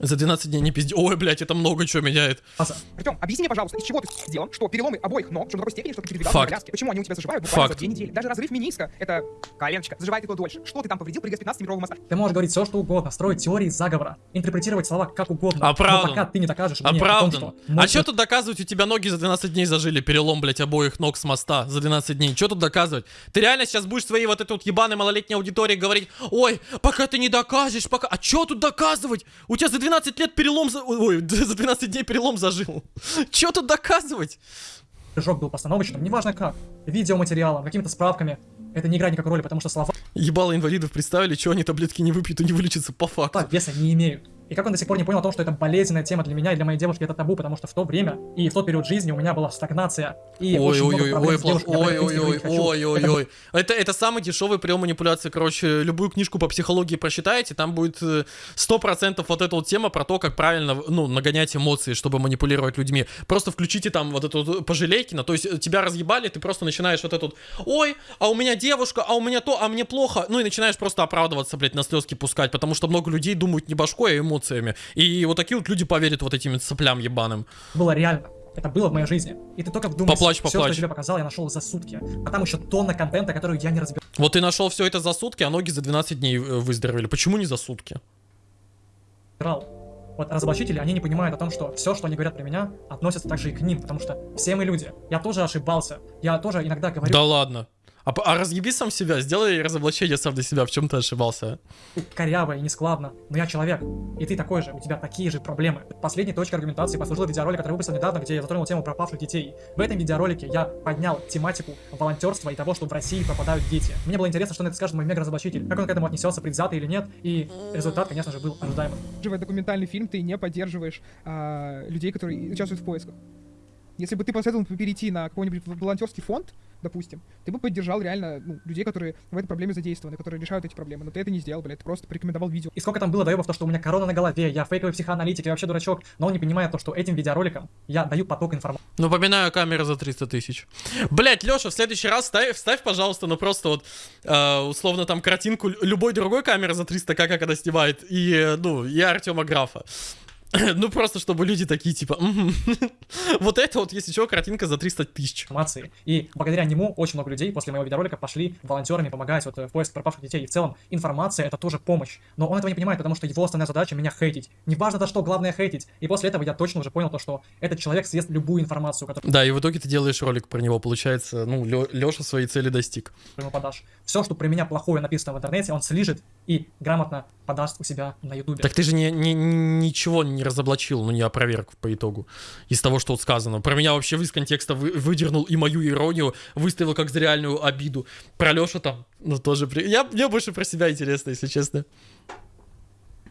S1: За 12 дней не пизди. Ой, блядь, это много чего меняет.
S3: Артем, объясни мне, пожалуйста, из чего ты сделан, что переломы обоих ног, что до такой степени, что ты передвигал
S1: Факт.
S3: коляске? Почему они у тебя заживают буквально
S1: Факт.
S3: за две недели? Даже разрыв миниска, это коленочка, заживает и то дольше. Что ты там повредил, прыгая с 15-метрового моста?
S2: Ты можешь говорить все, что угодно, строить теории заговора, интерпретировать слова как угодно.
S1: Оправдан.
S2: Но пока ты не докажешь мне о том,
S1: Оправдан.
S2: что
S1: А
S2: мой
S1: что тут доказывать? У тебя ноги за 12 дней зажили. Перелом, блядь, обоих ног с моста за 12 дней. Что тут доказывать? Ты реально сейчас будешь своей вот этой вот ебаной малолетней аудитории говорить, ой, пока ты не докажешь, пока... А что тут доказывать? У тебя за 12 лет перелом... За... Ой, за 12 дней перелом зажил. Что тут доказывать?
S2: прыжок был постановочным, неважно как, видеоматериалом, какими-то справками, это не играет никакой роли, потому что слова
S1: Ебало инвалидов представили, что они таблетки не выпьют и не вылечатся по факту.
S2: веса не имеют. И как он до сих пор не понял о том, что это болезненная тема для меня и для моей девушки, это табу, потому что в то время и в тот период жизни у меня была стагнация. И
S1: Ой,
S2: очень
S1: ой,
S2: много
S1: ой, ой,
S2: девушкой.
S1: Ой, ой, ой,
S2: говорить хочу.
S1: ой, ой,
S2: Это
S1: ой. Это, это самый дешевый прием манипуляции. Короче, любую книжку по психологии прочитаете, там будет э, 100% вот эта вот тема про то, как правильно, ну, нагонять эмоции, чтобы манипулировать людьми. Просто включите там вот эту вот пожалейкино, то есть э, тебя разъебали, ты просто начинаешь вот этот, ой, а у меня девушка, а у меня то, а мне плохо, ну и начинаешь просто оправдываться, блядь, на слезки пускать, потому что много людей думают не башкой, а эмоциями. И вот такие вот люди поверят вот этим соплям ебаным.
S2: было реально. Это было в моей жизни. И ты только вдумайся.
S1: Поплачь,
S2: Все, что
S1: поплачь.
S2: я тебе показал, я нашел за сутки. А там еще тонна контента, который я не разбирал.
S1: Вот ты нашел все это за сутки, а ноги за 12 дней э, выздоровели. Почему не за сутки?
S2: Вот разоблачители, они не понимают о том, что все, что они говорят про меня, относится также и к ним, потому что все мы люди. Я тоже ошибался. Я тоже иногда говорю
S1: Да ладно. А, а разъеби сам себя, сделай разоблачение сам для себя, в чем ты ошибался.
S2: коряво и нескладно, но я человек, и ты такой же, у тебя такие же проблемы. Последней точкой аргументации послужил видеоролик, который выпустил недавно, где я затронул тему пропавших детей. В этом видеоролике я поднял тематику волонтерства и того, что в России пропадают дети. Мне было интересно, что на это скажет мой мега-разоблачитель, как он к этому отнесется, предвзято или нет, и результат, конечно же, был ожидаемым.
S3: поддерживая документальный фильм, ты не поддерживаешь а, людей, которые участвуют в поисках. Если бы ты посоветовал перейти на какой-нибудь волонтерский фонд, допустим, ты бы поддержал реально ну, людей, которые в этой проблеме задействованы, которые решают эти проблемы. Но ты это не сделал, блядь, ты просто порекомендовал видео.
S2: И сколько там было доебов, то, что у меня корона на голове, я фейковый психоаналитик, я вообще дурачок, но он не понимает то, что этим видеороликом я даю поток информации.
S1: Ну, поминаю камеры за 300 тысяч. Блять, Леша, в следующий раз ставь, вставь, пожалуйста, ну просто вот, э, условно, там картинку лю- любой другой камеры за 300, как она снимает, и, э, ну, и Артема Графа. Ну, просто чтобы люди такие, типа, вот это вот, если что, картинка за 300 тысяч.
S2: И благодаря нему очень много людей после моего видеоролика пошли волонтерами помогать вот э, в поиске пропавших детей. И в целом информация это тоже помощь. Но он этого не понимает, потому что его основная задача меня хейтить. Неважно за что, главное хейтить. И после этого я точно уже понял то, что этот человек съест любую информацию, которую
S1: Да, и в итоге ты делаешь ролик про него, получается, ну, Леша своей цели достиг.
S2: ему подашь. Все, что про меня плохое написано в интернете, он слижет и грамотно подаст у себя на ютубе.
S1: Так ты же не, не- ничего не разоблачил, ну не опроверг по итогу из того, что вот сказано. Про меня вообще из контекста вы- выдернул и мою иронию, выставил как за реальную обиду. Про Лешу там, ну тоже... при- Я, мне больше про себя интересно, если честно.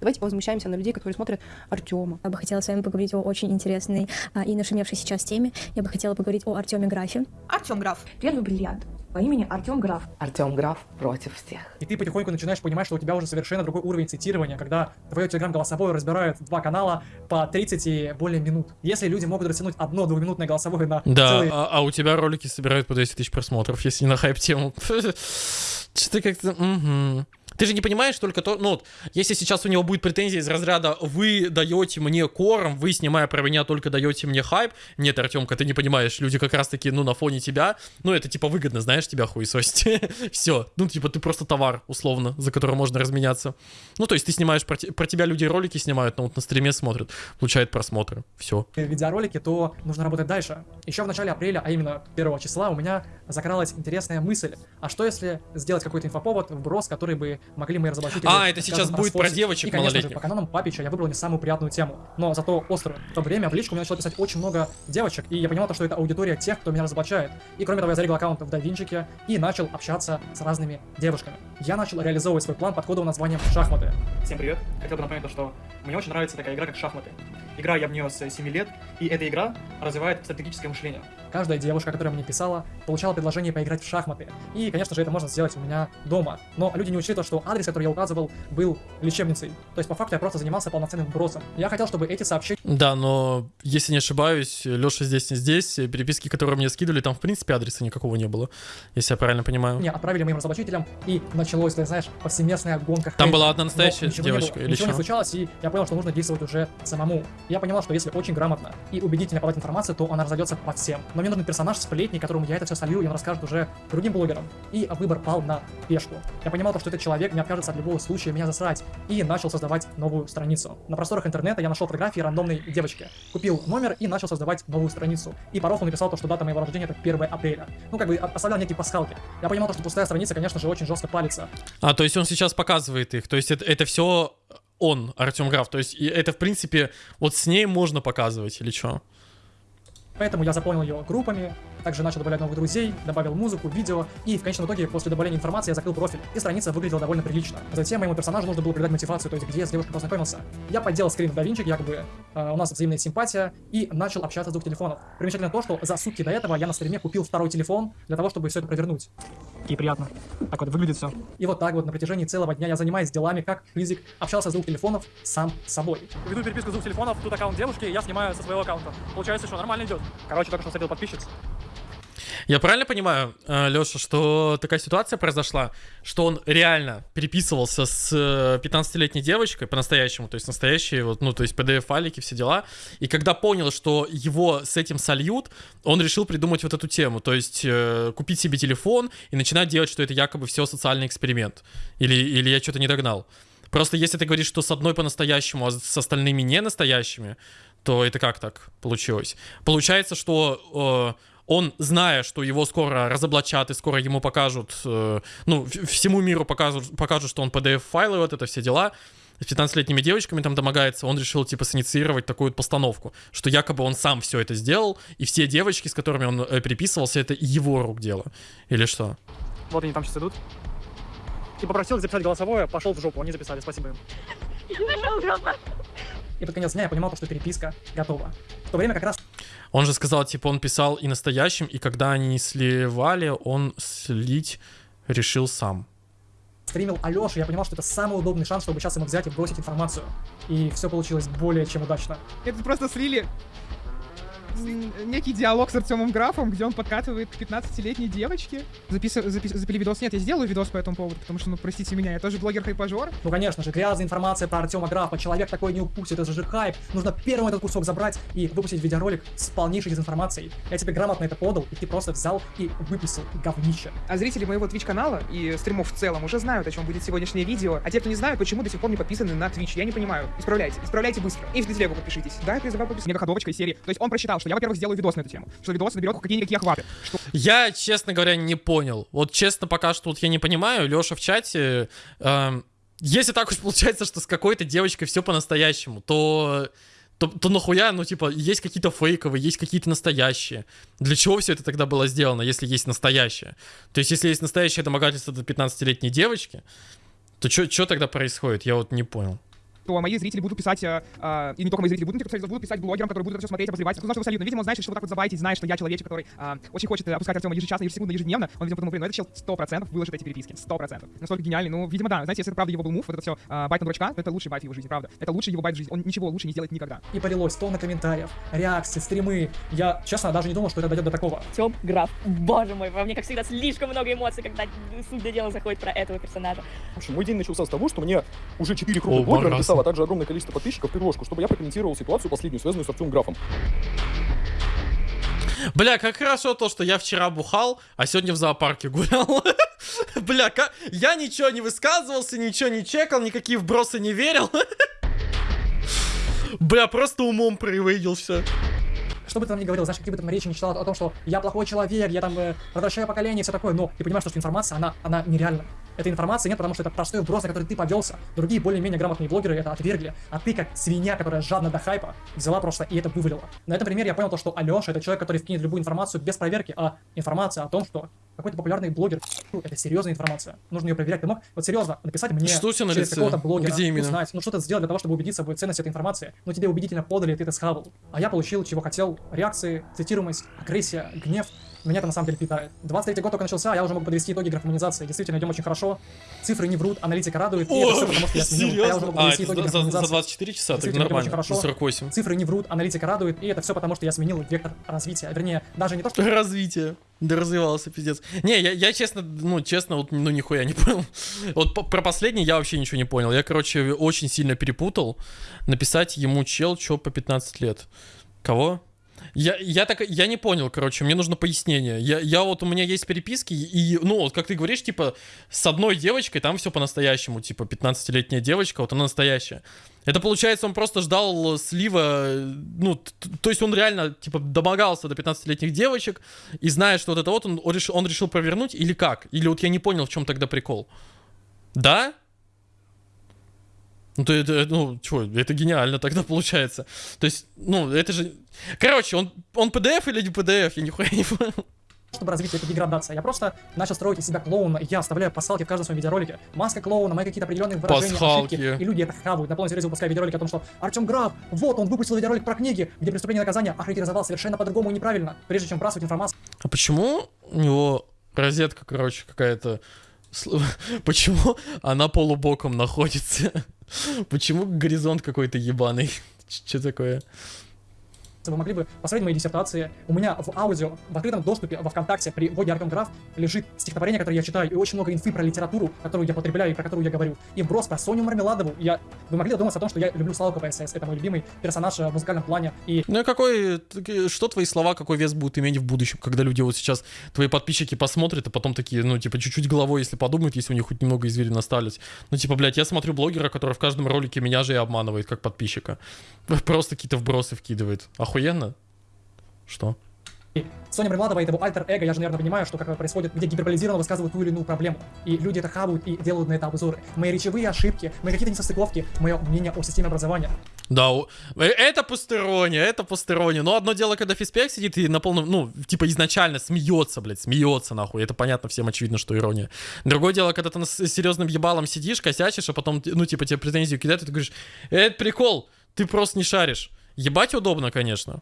S7: Давайте возмущаемся на людей, которые смотрят Артема.
S9: Я бы хотела с вами поговорить о очень интересной а, и нашумевшей сейчас теме. Я бы хотела поговорить о Артеме Графе.
S10: Артем Граф. Первый бриллиант по имени Артем Граф.
S8: Артем Граф против всех.
S2: И ты потихоньку начинаешь понимать, что у тебя уже совершенно другой уровень цитирования, когда твое телеграм-голосовое разбирают два канала по 30 и более минут. Если люди могут растянуть одно двухминутное голосовое на
S1: Да,
S2: целый
S1: а, а у тебя ролики собирают по 200 тысяч просмотров, если не на хайп-тему. Что-то как-то... Ты же не понимаешь только то, ну, вот, если сейчас у него будет претензия из разряда «Вы даете мне корм, вы, снимая про меня, только даете мне хайп». Нет, Артемка, ты не понимаешь, люди как раз-таки, ну, на фоне тебя, ну, это, типа, выгодно, знаешь, тебя хуесосить. Все, ну, типа, ты просто товар, условно, за который можно разменяться. Ну, то есть ты снимаешь, про, про тебя люди ролики снимают, но вот на стриме смотрят, получают просмотры, все.
S2: видеоролики, то нужно работать дальше. Еще в начале апреля, а именно 1 числа, у меня закралась интересная мысль. А что если сделать какой-то инфоповод, вброс, который бы могли мои разоблачители...
S1: А, это сейчас будет про девочек
S2: И, конечно же, по канонам Папича я выбрал не самую приятную тему, но зато острую. В то время в личку мне начало писать очень много девочек, и я понимал, то, что это аудитория тех, кто меня разоблачает. И кроме того, я зарегал аккаунт в Давинчике и начал общаться с разными девушками. Я начал реализовывать свой план под кодовым названием «Шахматы». Всем привет! Хотел бы напомнить то, что мне очень нравится такая игра, как шахматы. Игра я в нее с 7 лет, и эта игра развивает стратегическое мышление. Каждая девушка, которая мне писала, получала предложение поиграть в шахматы. И, конечно же, это можно сделать у меня дома. Но люди не учли то, что адрес, который я указывал, был лечебницей. То есть, по факту, я просто занимался полноценным бросом. Я хотел, чтобы эти сообщения
S1: Да, но если не ошибаюсь, Леша здесь не здесь. Переписки, которые мне скидывали, там в принципе адреса никакого не было, если я правильно понимаю.
S2: мне отправили моим разоблачителям, и началось, ты знаешь, повсеместная гонка.
S1: Там была одна
S2: Но
S1: настоящая
S2: ничего не было,
S1: девочка или
S2: Ничего не
S1: что?
S2: случалось, и я понял, что нужно действовать уже самому. Я понимал, что если очень грамотно и убедительно подать информацию, то она разойдется по всем. Но мне нужен персонаж сплетни, которому я это все солью, и он расскажет уже другим блогерам. И выбор пал на пешку. Я понимал, то, что этот человек не откажется от любого случая меня засрать, и начал создавать новую страницу. На просторах интернета я нашел фотографии рандомной девочки. Купил номер и начал создавать новую страницу. И по рофлу написал то, что дата моего рождения это 1 апреля. Ну, как бы оставлял некие пасхалки. Я понимал, то, что пустая страница, конечно же, очень жестко палится.
S1: А, то есть он сейчас показывает их. То есть это, это все он, Артем Граф. То есть это, в принципе, вот с ней можно показывать или что?
S2: Поэтому я заполнил ее группами, также начал добавлять новых друзей, добавил музыку, видео, и в конечном итоге, после добавления информации, я закрыл профиль, и страница выглядела довольно прилично. Затем моему персонажу нужно было придать мотивацию, то есть где я с девушкой познакомился. Я подделал скрин в DaVinci, якобы э, у нас взаимная симпатия, и начал общаться с двух телефонов. Примечательно то, что за сутки до этого я на стриме купил второй телефон для того, чтобы все это провернуть.
S5: И приятно. Так вот выглядит все.
S2: И вот так вот на протяжении целого дня я занимаюсь делами, как физик, общался с двух телефонов сам с собой.
S5: Веду переписку с двух телефонов, тут аккаунт девушки, я снимаю со своего аккаунта. Получается, что нормально идет. Короче, только что встретил подписчиц.
S1: Я правильно понимаю, Леша, что такая ситуация произошла, что он реально переписывался с э, 15-летней девочкой по-настоящему, то есть настоящие, вот, ну, то есть PDF-файлики, все дела, и когда понял, что его с этим сольют, он решил придумать вот эту тему, то есть э, купить себе телефон и начинать делать, что это якобы все социальный эксперимент. Или, или я что-то не догнал. Просто если ты говоришь, что с одной по-настоящему, а с остальными не настоящими, то это как так получилось? Получается, что э, он, зная, что его скоро разоблачат и скоро ему покажут, э, ну, всему миру покажут, покажут, что он PDF-файлы, вот это все дела, с 15-летними девочками там домогается, он решил, типа, синициировать такую вот постановку, что якобы он сам все это сделал, и все девочки, с которыми он э, переписывался, это его рук дело. Или что?
S5: Вот они там сейчас идут. И попросил их записать голосовое, пошел в жопу, они записали, спасибо им.
S2: И под конец дня я понимал, что переписка готова. В то время как раз
S1: Он же сказал, типа, он писал и настоящим, и когда они сливали, он слить решил сам.
S2: стримил Алёша, я понимал, что это самый удобный шанс, чтобы сейчас ему взять и бросить информацию. И все получилось более чем удачно.
S3: Это просто слили некий диалог с Артемом Графом, где он подкатывает к 15-летней девочке. Запис... запис- Запили видос? Нет, я сделаю видос по этому поводу, потому что, ну, простите меня, я тоже блогер-хайпажор.
S2: Ну, конечно же, грязная информация про Артема Графа. Человек такой не упустит, это же хайп. Нужно первым этот кусок забрать и выпустить видеоролик с полнейшей дезинформацией. Я тебе грамотно это подал, и ты просто взял и выписал говнище.
S3: А зрители моего Twitch-канала и стримов в целом уже знают, о чем будет сегодняшнее видео. А те, кто не знают, почему до сих пор не подписаны на Twitch, я не понимаю. Исправляйте, исправляйте быстро. И в телегу подпишитесь. Да, я призываю подписаться. Мегаходовочка из серии. То есть он прочитал, что я, во-первых, сделаю видос на эту тему. Что видос наберет какие-никакие охваты. Что
S1: Я, честно говоря, не понял. Вот честно, пока что вот я не понимаю. Леша в чате... эм, если так уж получается, что с какой-то девочкой все по-настоящему, то, то, то нахуя, ну, типа, есть какие-то фейковые, есть какие-то настоящие. Для чего все это тогда было сделано, если есть настоящее? То есть, если есть настоящее домогательство до 15-летней девочки, то что тогда происходит? Я вот не понял.
S3: То мои зрители будут писать, э, э, и не только мои зрители, будут, будут писать блогерам, которые будут это все смотреть, обозревать. Кто знает, что солидно. Видимо, он знает, что вот так вот забайтить, знает, что я человечек, который э, очень хочет э, опускать Артема ежечасно, ежесекундно, ежедневно. Он, видимо, подумал, блин, ну это чел 100% выложит эти переписки. 100%. Настолько гениальный. Ну, видимо, да. Знаете, если это правда его был move, вот это все э, bait на дурачка, то это лучший bait в его жизни, правда. Это лучший его bait в жизни. Он ничего лучше не сделает никогда.
S2: И полилось тонна комментариев, реакции, стримы. Я, честно, даже не думал, что это дойдет до такого.
S10: Артем Граф. Боже мой, во мне, как всегда, слишком много эмоций, когда суть до дела заходит про этого персонажа.
S6: Слушай, мой день начался с того, что мне уже 4
S1: О,
S6: крупных блогера. Написало, а также огромное количество подписчиков предложку, чтобы я прокомментировал ситуацию последнюю, связанную с Артемом Графом.
S1: Бля, как хорошо то, что я вчера бухал, а сегодня в зоопарке гулял. Бля, ка- я ничего не высказывался, ничего не чекал, никакие вбросы не верил. Бля, просто умом привыдел все.
S2: Что бы ты там ни говорил, знаешь, какие бы там речи не читал о том, что я плохой человек, я там э, возвращаю поколение и все такое, но ты понимаешь, что информация, она, она нереальна. Этой информации нет, потому что это простой вброс, на который ты повелся. Другие более-менее грамотные блогеры это отвергли, а ты, как свинья, которая жадна до хайпа, взяла просто и это вывалила. На этом примере я понял то, что Алеша это человек, который вкинет любую информацию без проверки, а информация о том, что какой-то популярный блогер, фу, это серьезная информация. Нужно ее проверять. Ты мог вот серьезно написать мне
S1: Что у тебя на
S2: через какого-то блогера,
S1: Где именно?
S2: узнать, ну что-то сделать для того, чтобы убедиться в ценности этой информации. Но тебе убедительно подали, и ты это схавал. А я получил, чего хотел. Реакции, цитируемость, агрессия, гнев. Меня это на самом деле питает. 23 год только начался, а я уже могу подвести итоги графоманизации. Действительно, идем очень хорошо. Цифры не врут, аналитика радует. И это все потому, что я сменил. А я уже могу
S1: А,
S2: подвести
S1: это
S2: итоги
S1: за, за- за
S2: графоманизации.
S1: 24 часа, так нормально.
S2: хорошо.
S1: За 48.
S2: Цифры не врут, аналитика радует, и это все потому, что я сменил вектор развития. Вернее, даже не то, что
S1: Развитие. Да развивался, пиздец. Не, я, я честно, ну, честно, вот, ну, нихуя не понял. Вот по- про последний я вообще ничего не понял. Я, короче, очень сильно перепутал. Написать ему чел, чё по 15 лет. Кого? Я, я так, я не понял, короче, мне нужно пояснение. Я, я вот, у меня есть переписки, и, ну, вот как ты говоришь, типа, с одной девочкой там все по-настоящему, типа, 15-летняя девочка, вот она настоящая. Это, получается, он просто ждал слива, э, ну, то есть он реально, типа, домогался до 15-летних девочек, и зная, что вот это вот, он, он, решил, он решил провернуть, или как? Или вот я не понял, в чем тогда прикол. Да? Ну, то это, ну, чё, это гениально тогда получается. То есть, ну, это же... Короче, он, он PDF или не PDF, я нихуя не понял.
S2: чтобы развитие, это деградация. Я просто начал строить из себя клоуна, и я оставляю пасхалки в каждом своем видеоролике. Маска клоуна, мои какие-то определенные выражения,
S1: Пасхалки.
S2: ошибки, и люди это хавают. На полном серьезе выпускаю видеоролики о том, что Артем Граф, вот он выпустил видеоролик про книги, где преступление и наказание охарактеризовал совершенно по-другому и неправильно. Прежде чем бросать информацию
S1: А почему у него розетка, короче, какая-то... Почему она полубоком находится? Почему горизонт какой-то ебаный? Что такое?
S2: Вы могли бы посмотреть мои диссертации. У меня в аудио, в открытом доступе, во ВКонтакте, при вводе Артем Граф, лежит стихотворение, которое я читаю, и очень много инфы про литературу, которую я потребляю и про которую я говорю. И вброс про Соню Мармеладову. Я... Вы могли задуматься о том, что я люблю Славу КПСС. Это мой любимый персонаж э, в музыкальном плане. И
S1: Ну и какой, что твои слова, какой вес будут иметь в будущем, когда люди вот сейчас, твои подписчики посмотрят, а потом такие, ну, типа, чуть-чуть головой, если подумают, если у них хоть немного извилин остались. Ну, типа, блядь, я смотрю блогера, который в каждом ролике меня же и обманывает, как подписчика. Просто какие-то вбросы вкидывает. Охуенно? Что?
S2: Соня и его альтер-эго, я же, наверное, понимаю, что как происходит, где гиперболизированно высказывают ту или иную проблему. И люди это хавают и делают на это обзоры. Мои речевые ошибки, мои какие-то несостыковки, мое мнение о системе образования.
S1: Да, э, это пустерония, это пустерония. Но одно дело, когда физпек сидит и на полном, ну, типа изначально смеется, блядь, смеется нахуй. Это понятно, всем очевидно, что ирония. Другое дело, когда ты с серьезным ебалом сидишь, косячишь, а потом, ну, типа, тебе претензию кидают, и ты говоришь, это прикол, ты просто не шаришь. Ебать удобно, конечно.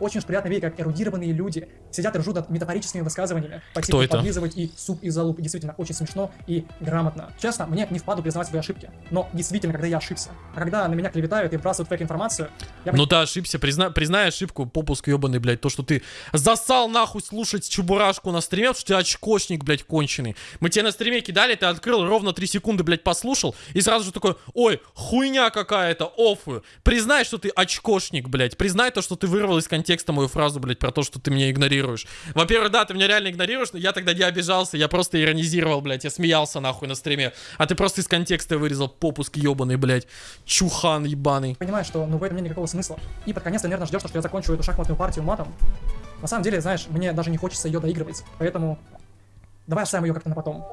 S2: Очень уж приятно видеть, как эрудированные люди сидят и ржут над метафорическими высказываниями по
S1: Кто
S2: типу
S1: это?
S2: подлизывать и суп и залуп. Действительно, очень смешно и грамотно. Честно, мне не впаду признавать свои ошибки. Но действительно, когда я ошибся. А когда на меня клеветают и вбрасывают фейк-информацию, я
S1: Ну ты ошибся, призна... признай ошибку, попуск ебаный, блядь, то, что ты засал нахуй слушать чебурашку на стриме, потому что ты очкошник, блядь, конченый. Мы тебе на стриме кидали, ты открыл, ровно 3 секунды, блядь, послушал, и сразу же такой, ой, хуйня какая-то, офую. Признай, что ты очкошник, блядь, признай то, что ты вырвал из контекста мою фразу, блядь, про то, что ты меня игнорируешь. Во-первых, да, ты меня реально игнорируешь, но я тогда не обижался, я просто иронизировал, блядь, я смеялся нахуй на стриме, а ты просто из контекста вырезал попуск ебаный, блядь, чухан ебаный.
S2: понимаю, что ну в этом нет никакого смысла. И под конец ты, наверное, ждешь, что я закончу эту шахматную партию матом. На самом деле, знаешь, мне даже не хочется ее доигрывать. Поэтому давай оставим ее как-то на потом.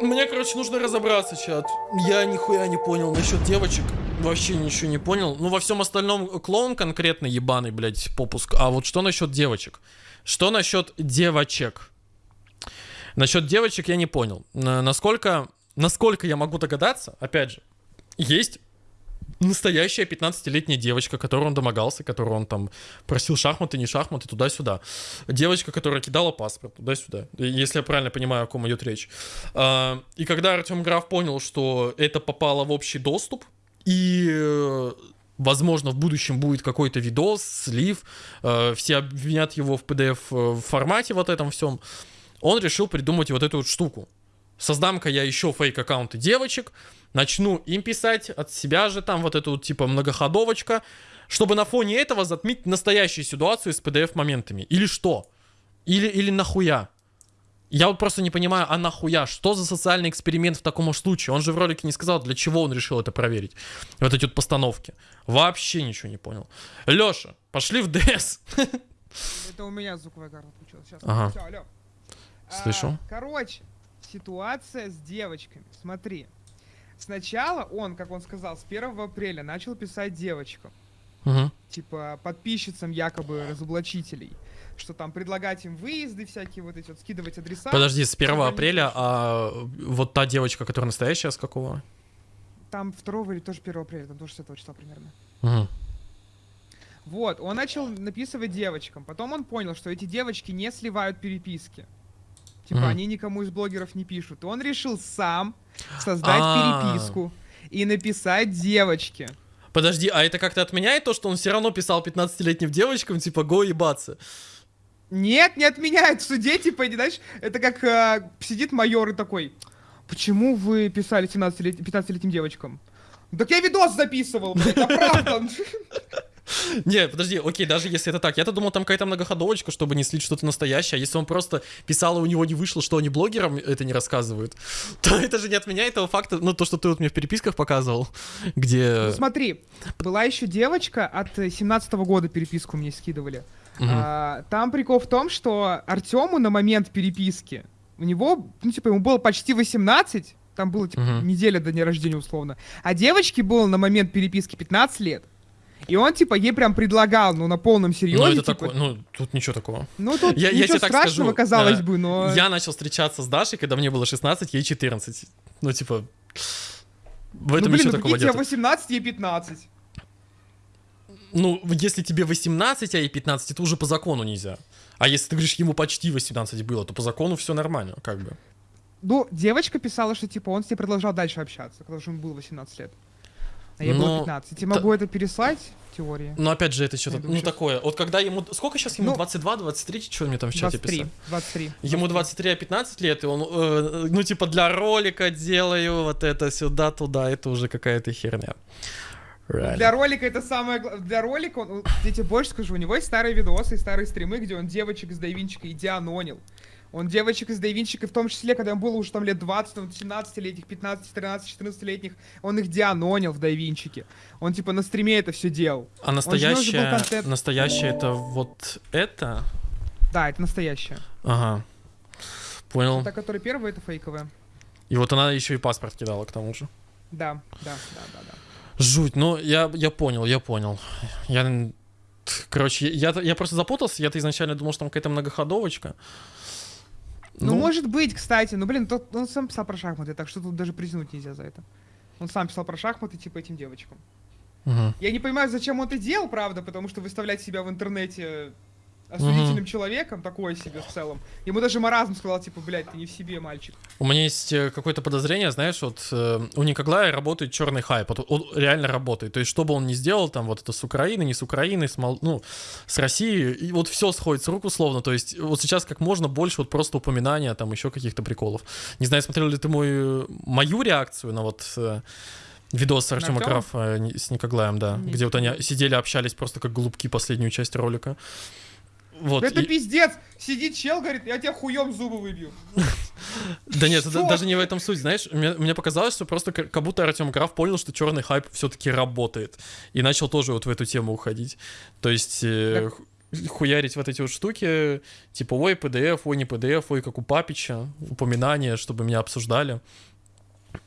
S1: Мне, короче, нужно разобраться, чат. Я нихуя не понял насчет девочек. Вообще ничего не понял. Ну, во всем остальном клоун конкретно ебаный, блядь, попуск. А вот что насчет девочек? Что насчет девочек? Насчет девочек я не понял. На- Насколько, насколько я могу догадаться, опять же, есть настоящая 15-летняя девочка, которую он домогался, которую он там просил шахматы, не шахматы, туда-сюда. Девочка, которая кидала паспорт туда-сюда, если я правильно понимаю, о ком идет речь. А, И когда Артем Граф понял, что это попало в общий доступ, и э, возможно в будущем будет какой-то видос, слив, э, все обвинят его в PDF э, вот этом всем, он решил придумать вот эту вот штуку. Создам-ка я еще фейк-аккаунты девочек, начну им писать от себя же там вот эту вот типа многоходовочка, чтобы на фоне этого затмить настоящую ситуацию с PDF-моментами. Или что? Или, или нахуя? Я вот просто не понимаю, а нахуя? Что за социальный эксперимент в таком случае? Он же в ролике не сказал, для чего он решил это проверить. Вот эти вот постановки. Вообще ничего не понял. Леша, пошли в ДС.
S3: Это у меня звуковая карта включилась. Сейчас.
S1: Ага.
S3: Всё, алло. А,
S1: Слышу.
S3: короче, ситуация с девочками. Смотри. Сначала он, как он сказал, с 1 апреля начал писать девочкам.
S1: Мгм.
S3: Типа подписчицам якобы разоблачителей. Что там предлагать им выезды всякие, вот эти вот, скидывать адреса.
S1: Подожди, с 1
S3: чтобы они
S1: апреля, а вот та девочка, которая настоящая, с какого?
S3: Там 2 или тоже 1 апреля, там тоже с этого числа примерно.
S1: Мгм.
S3: Вот, он начал написывать девочкам. Потом он понял, что эти девочки не сливают переписки. Типа,
S1: Мгм.
S3: они никому из блогеров не пишут. Он решил сам создать
S1: А.
S3: переписку и написать девочке.
S1: Подожди, а это как-то отменяет то, что он все равно писал 15-летним девочкам, типа, го ебаться?
S3: Нет, не отменяет, что дети, по знаешь, это как э, сидит майор и такой, почему вы писали 17 15-летним девочкам? Так я видос записывал, блядь, а правда?
S1: Не, подожди, окей, даже если это так. Я-то думал, там какая-то многоходовочка, чтобы не слить что-то настоящее. А если он просто писал, и у него не вышло, что они блогерам это не рассказывают, то это же не отменяет того факта, ну, то, что ты вот мне в переписках показывал, где...
S3: Ну смотри, была еще девочка от 17 года переписку мне скидывали.
S1: Мгм.
S3: А, там прикол в том, что Артему на момент переписки, у него, ну типа, ему было почти 18, там было типа
S1: Мгм.
S3: неделя до дня рождения условно, а девочке было на момент переписки 15 лет. И он, типа, ей прям предлагал, ну, на полном серьезе.
S1: Ну, это
S3: типа,
S1: такое, ну, тут ничего такого.
S3: Ну, тут
S1: Я, я
S3: ничего
S1: тебе так
S3: страшного,
S1: скажу,
S3: казалось
S1: э,
S3: бы, но...
S1: Я начал встречаться с Дашей, когда мне было 16, ей 14. Ну, типа, в этом
S3: ну, блин,
S1: ничего
S3: ну,
S1: такого
S3: тебе
S1: нет.
S3: 18, ей 15.
S1: Ну, если тебе 18, а ей 15, это уже по закону нельзя. А если ты говоришь, ему почти 18 было, то по закону все нормально, как бы.
S3: Ну, девочка писала, что, типа, он с ней продолжал дальше общаться, когда же ему было 18 лет. А ей было
S1: Но
S3: 15. Я тебе могу это переслать в теории?
S1: Но опять же, это что-то, ну,
S3: щас.
S1: такое. Вот когда ему... Сколько сейчас ему?
S3: Ну,
S1: 22, 23? Что мне там в чате
S3: 23.
S1: писали?
S3: 23.
S1: Ему 23, а 15 лет, и он, э, ну, типа, для ролика делаю вот это сюда-туда, это уже какая-то херня. Реально.
S3: Для ролика это самое главное. Для ролика, он, я тебе больше скажу, у него есть старые видосы и старые стримы, где он девочек из Дайвинчика идианонил. Он девочек из Дайвинчика, в том числе, когда ему было уже там лет 20, там, 17-летних, 15, 13, 14-летних, он их дианонил в Дайвинчике. Он типа на стриме это все делал.
S1: А настоящее, настоящее это вот это?
S3: Да, это настоящее.
S1: Ага. Понял.
S3: Та, которая первая, это фейковая.
S1: И вот она еще и паспорт кидала к тому же.
S3: Да, да, да, да, да.
S1: Жуть, ну я, я понял, я понял. Я, короче, я, я просто запутался, я-то изначально думал, что там какая-то многоходовочка.
S3: Ну, может быть, кстати, ну, блин, тот, он сам писал про шахматы, так что тут даже признуть нельзя за это. Он сам писал про шахматы, типа, этим девочкам.
S1: Мгм.
S3: Я не понимаю, зачем он это делал, правда, потому что выставлять себя в интернете осудительным человеком, такое себе в целом. Ему даже маразм сказал, типа, блядь, ты не в себе, мальчик.
S1: У меня есть э, какое-то подозрение, знаешь, вот э, у Николая работает черный хайп, вот он реально работает. То есть, что бы он ни сделал, там, вот это с Украины, не с Украины, с, Мол- ну, с России, и вот все сходит с рук условно. То есть, вот сейчас как можно больше вот просто упоминания, там, еще каких-то приколов. Не знаю, смотрел ли ты мой, мою реакцию на вот э, видос Артема? Крафа э, с Никоглаем, да,
S3: Не
S1: где вот они сидели, общались просто как голубки последнюю часть ролика. Вот,
S3: это
S1: и-
S3: пиздец! Сидит чел, говорит, я тебя хуем зубы выбью.
S1: Да нет, даже не в этом суть, знаешь, мне, показалось, что просто как будто Артем Граф понял, что черный хайп все-таки работает, и начал тоже вот в эту тему уходить. То есть э, ху- хуярить вот эти вот штуки, типа, ой, PDF, ой, не PDF, ой, как у Папича, упоминания, чтобы меня обсуждали.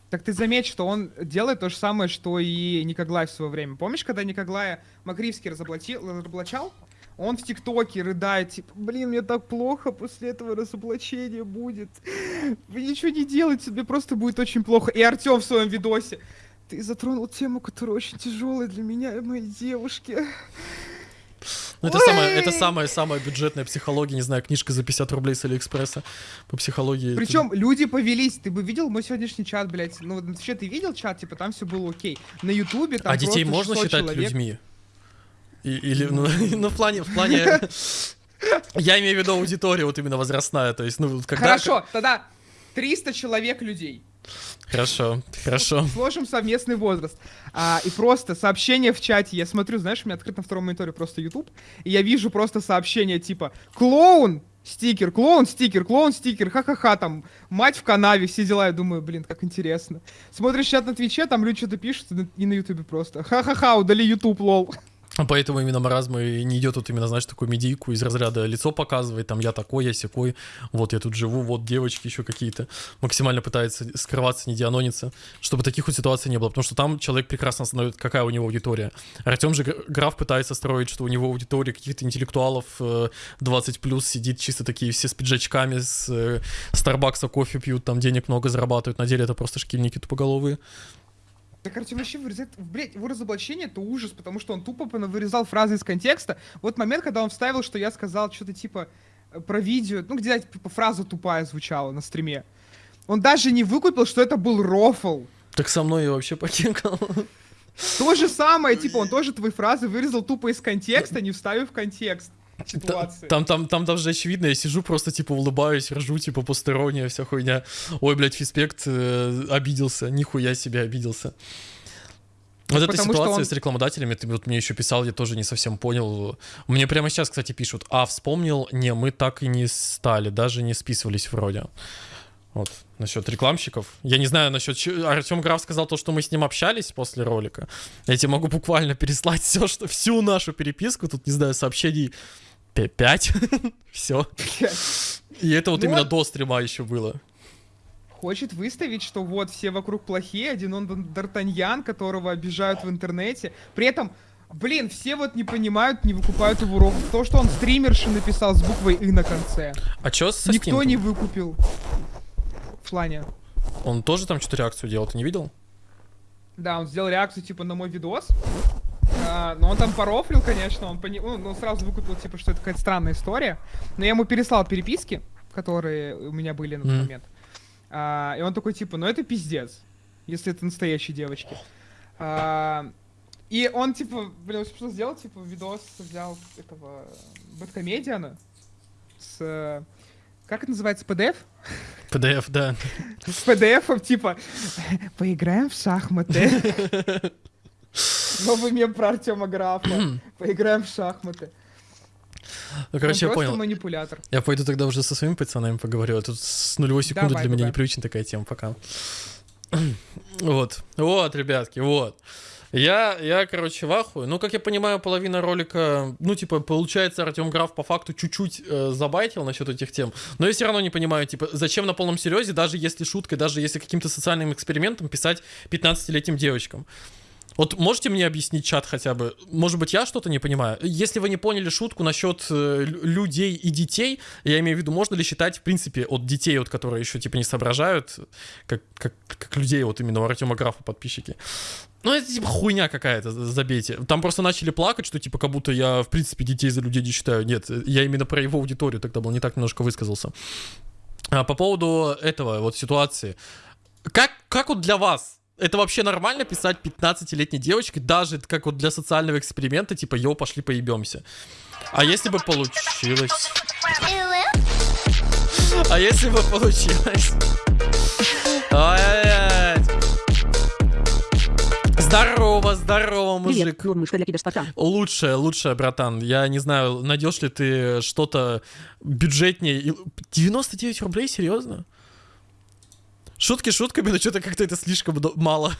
S3: Так ты заметь, что он делает то же самое, что и Никоглай в свое время. Помнишь, когда Никоглая Макривский разоблачил, разоблачал? Он в ТикТоке рыдает, типа, блин, мне так плохо после этого разоблачения будет. Вы ничего не делайте, тебе просто будет очень плохо. И Артем в своем видосе. Ты затронул тему, которая очень тяжелая для меня и моей девушки.
S1: Ну, это самая, это самая-самая бюджетная психология, не знаю, книжка за 50 рублей с Алиэкспресса по психологии. Это-
S3: Причем люди повелись. Ты бы видел мой сегодняшний чат, блядь? Ну, вообще ты видел чат, типа, там все было окей. На Ютубе там
S1: А детей можно
S3: 600
S1: считать
S3: человек.
S1: людьми? И- или, ну, ну, в плане, в плане... Я имею в виду аудиторию вот именно возрастная, то есть, ну, когда...
S3: Хорошо, тогда 300 человек людей.
S1: Хорошо, хорошо.
S3: Сложим совместный возраст. А, и просто сообщение в чате. Я смотрю, знаешь, у меня открыт на втором мониторе просто YouTube. И я вижу просто сообщение типа «Клоун!» Стикер, клоун, стикер, клоун, стикер, ха-ха-ха, там, мать в канаве, все дела, я думаю, блин, как интересно. Смотришь чат на Твиче, там люди что-то пишут, и на Ютубе просто, ха-ха-ха, удали Ютуб, лол.
S1: А Поэтому именно маразм и не идет вот именно, знаешь, такую медийку из разряда лицо показывает, там я такой, я секой, вот я тут живу, вот девочки еще какие-то. Максимально пытается скрываться, не дианониться, чтобы таких вот ситуаций не было, потому что там человек прекрасно знает, какая у него аудитория. Артем же Граф пытается строить, что у него аудитория каких-то интеллектуалов э, 20 плюс сидит чисто такие все с пиджачками, с э, Старбакса кофе пьют, там денег много зарабатывают, на деле это просто шкильники тупоголовые.
S3: Так Артем вообще вырезает, блядь, его разоблачение это ужас, потому что он тупо вырезал фразы из контекста. Вот момент, когда он вставил, что я сказал что-то типа э, про видео, ну где типа фраза тупая звучала на стриме. Он даже не выкупил, что это был рофл.
S1: Так со мной и вообще покекал.
S3: То же самое, типа, он тоже твои фразы вырезал тупо из контекста, не вставив в контекст ситуации.
S1: Там, там, там даже очевидно, я сижу, просто типа улыбаюсь, ржу, типа посторонняя вся хуйня. Ой, блядь, Фиспект э, обиделся, нихуя себе обиделся. Вот эта
S3: потому что
S1: ситуация
S3: он-
S1: с рекламодателями, ты вот мне еще писал, я тоже не совсем понял. Мне прямо сейчас, кстати, пишут, а, вспомнил, не, мы так и не стали, даже не списывались вроде. Вот, насчет рекламщиков. Я не знаю, насчет... Артем Граф сказал то, что мы с ним общались после ролика. Я тебе могу буквально переслать все, что... всю нашу переписку, тут, не знаю, сообщений 5. все. И это вот
S3: Ну
S1: именно до стрима еще было.
S3: Хочет выставить, что вот все вокруг плохие, один он Д'Артаньян, которого обижают в интернете. При этом Блин, все вот не понимают, не выкупают его урок. То, что он стримерши написал с буквой «и» на конце.
S1: А чё со
S3: Никто не выкупил. В плане.
S1: Он тоже там что-то реакцию делал, ты не видел?
S3: Да, он сделал реакцию, типа, на мой видос. А, но он там порофлил, конечно, он, пони... ну, ну, сразу выкупил, типа, что это какая-то странная история. Но я ему переслал переписки, которые у меня были на тот момент. А, и он такой, типа, ну это пиздец, если это настоящие девочки. А, и он, типа, блин, что сделал, типа, видос взял этого Бэткомедиана с... Как это называется, PDF?
S1: PDF, да.
S3: С PDF, типа, поиграем в шахматы. Новый мем про Артема Графа. Поиграем в шахматы.
S1: Ну, короче, я понял.
S3: манипулятор.
S1: Я пойду тогда уже со своими пацанами поговорю. А тут с нулевой секунды
S3: Давай,
S1: для меня непривычна такая тема. Пока. Вот. Вот, ребятки, вот. Я, я, короче, в ахуе. Ну, как я понимаю, половина ролика, ну, типа, получается, Артем Граф по факту чуть-чуть э, забайтил насчет этих тем. Но я все равно не понимаю, типа, зачем на полном серьезе, даже если шуткой, даже если каким-то социальным экспериментом писать 15-летним девочкам. Вот можете мне объяснить чат хотя бы? Может быть, я что-то не понимаю? Если вы не поняли шутку насчет э, лю- людей и детей, я имею в виду, можно ли считать, в принципе, от детей, вот, которые еще типа не соображают, как, как, как людей, вот именно у Артема Графа подписчики. Ну, это типа хуйня какая-то, забейте. Там просто начали плакать, что типа как будто я, в принципе, детей за людей не считаю. Нет, я именно про его аудиторию тогда был, не так немножко высказался. А по поводу этого вот ситуации. Как, как вот для вас? Это вообще нормально писать 15-летней девочке, даже как вот для социального эксперимента, типа, йоу, пошли поебемся. А если бы получилось? А если бы получилось? Здорово, здорово, мужик.
S8: Привет.
S1: Лучшее, лучшее, братан. Я не знаю, найдешь ли ты что-то бюджетнее. И- 99 рублей, серьезно? Шутки шутками, но что-то как-то это слишком мало.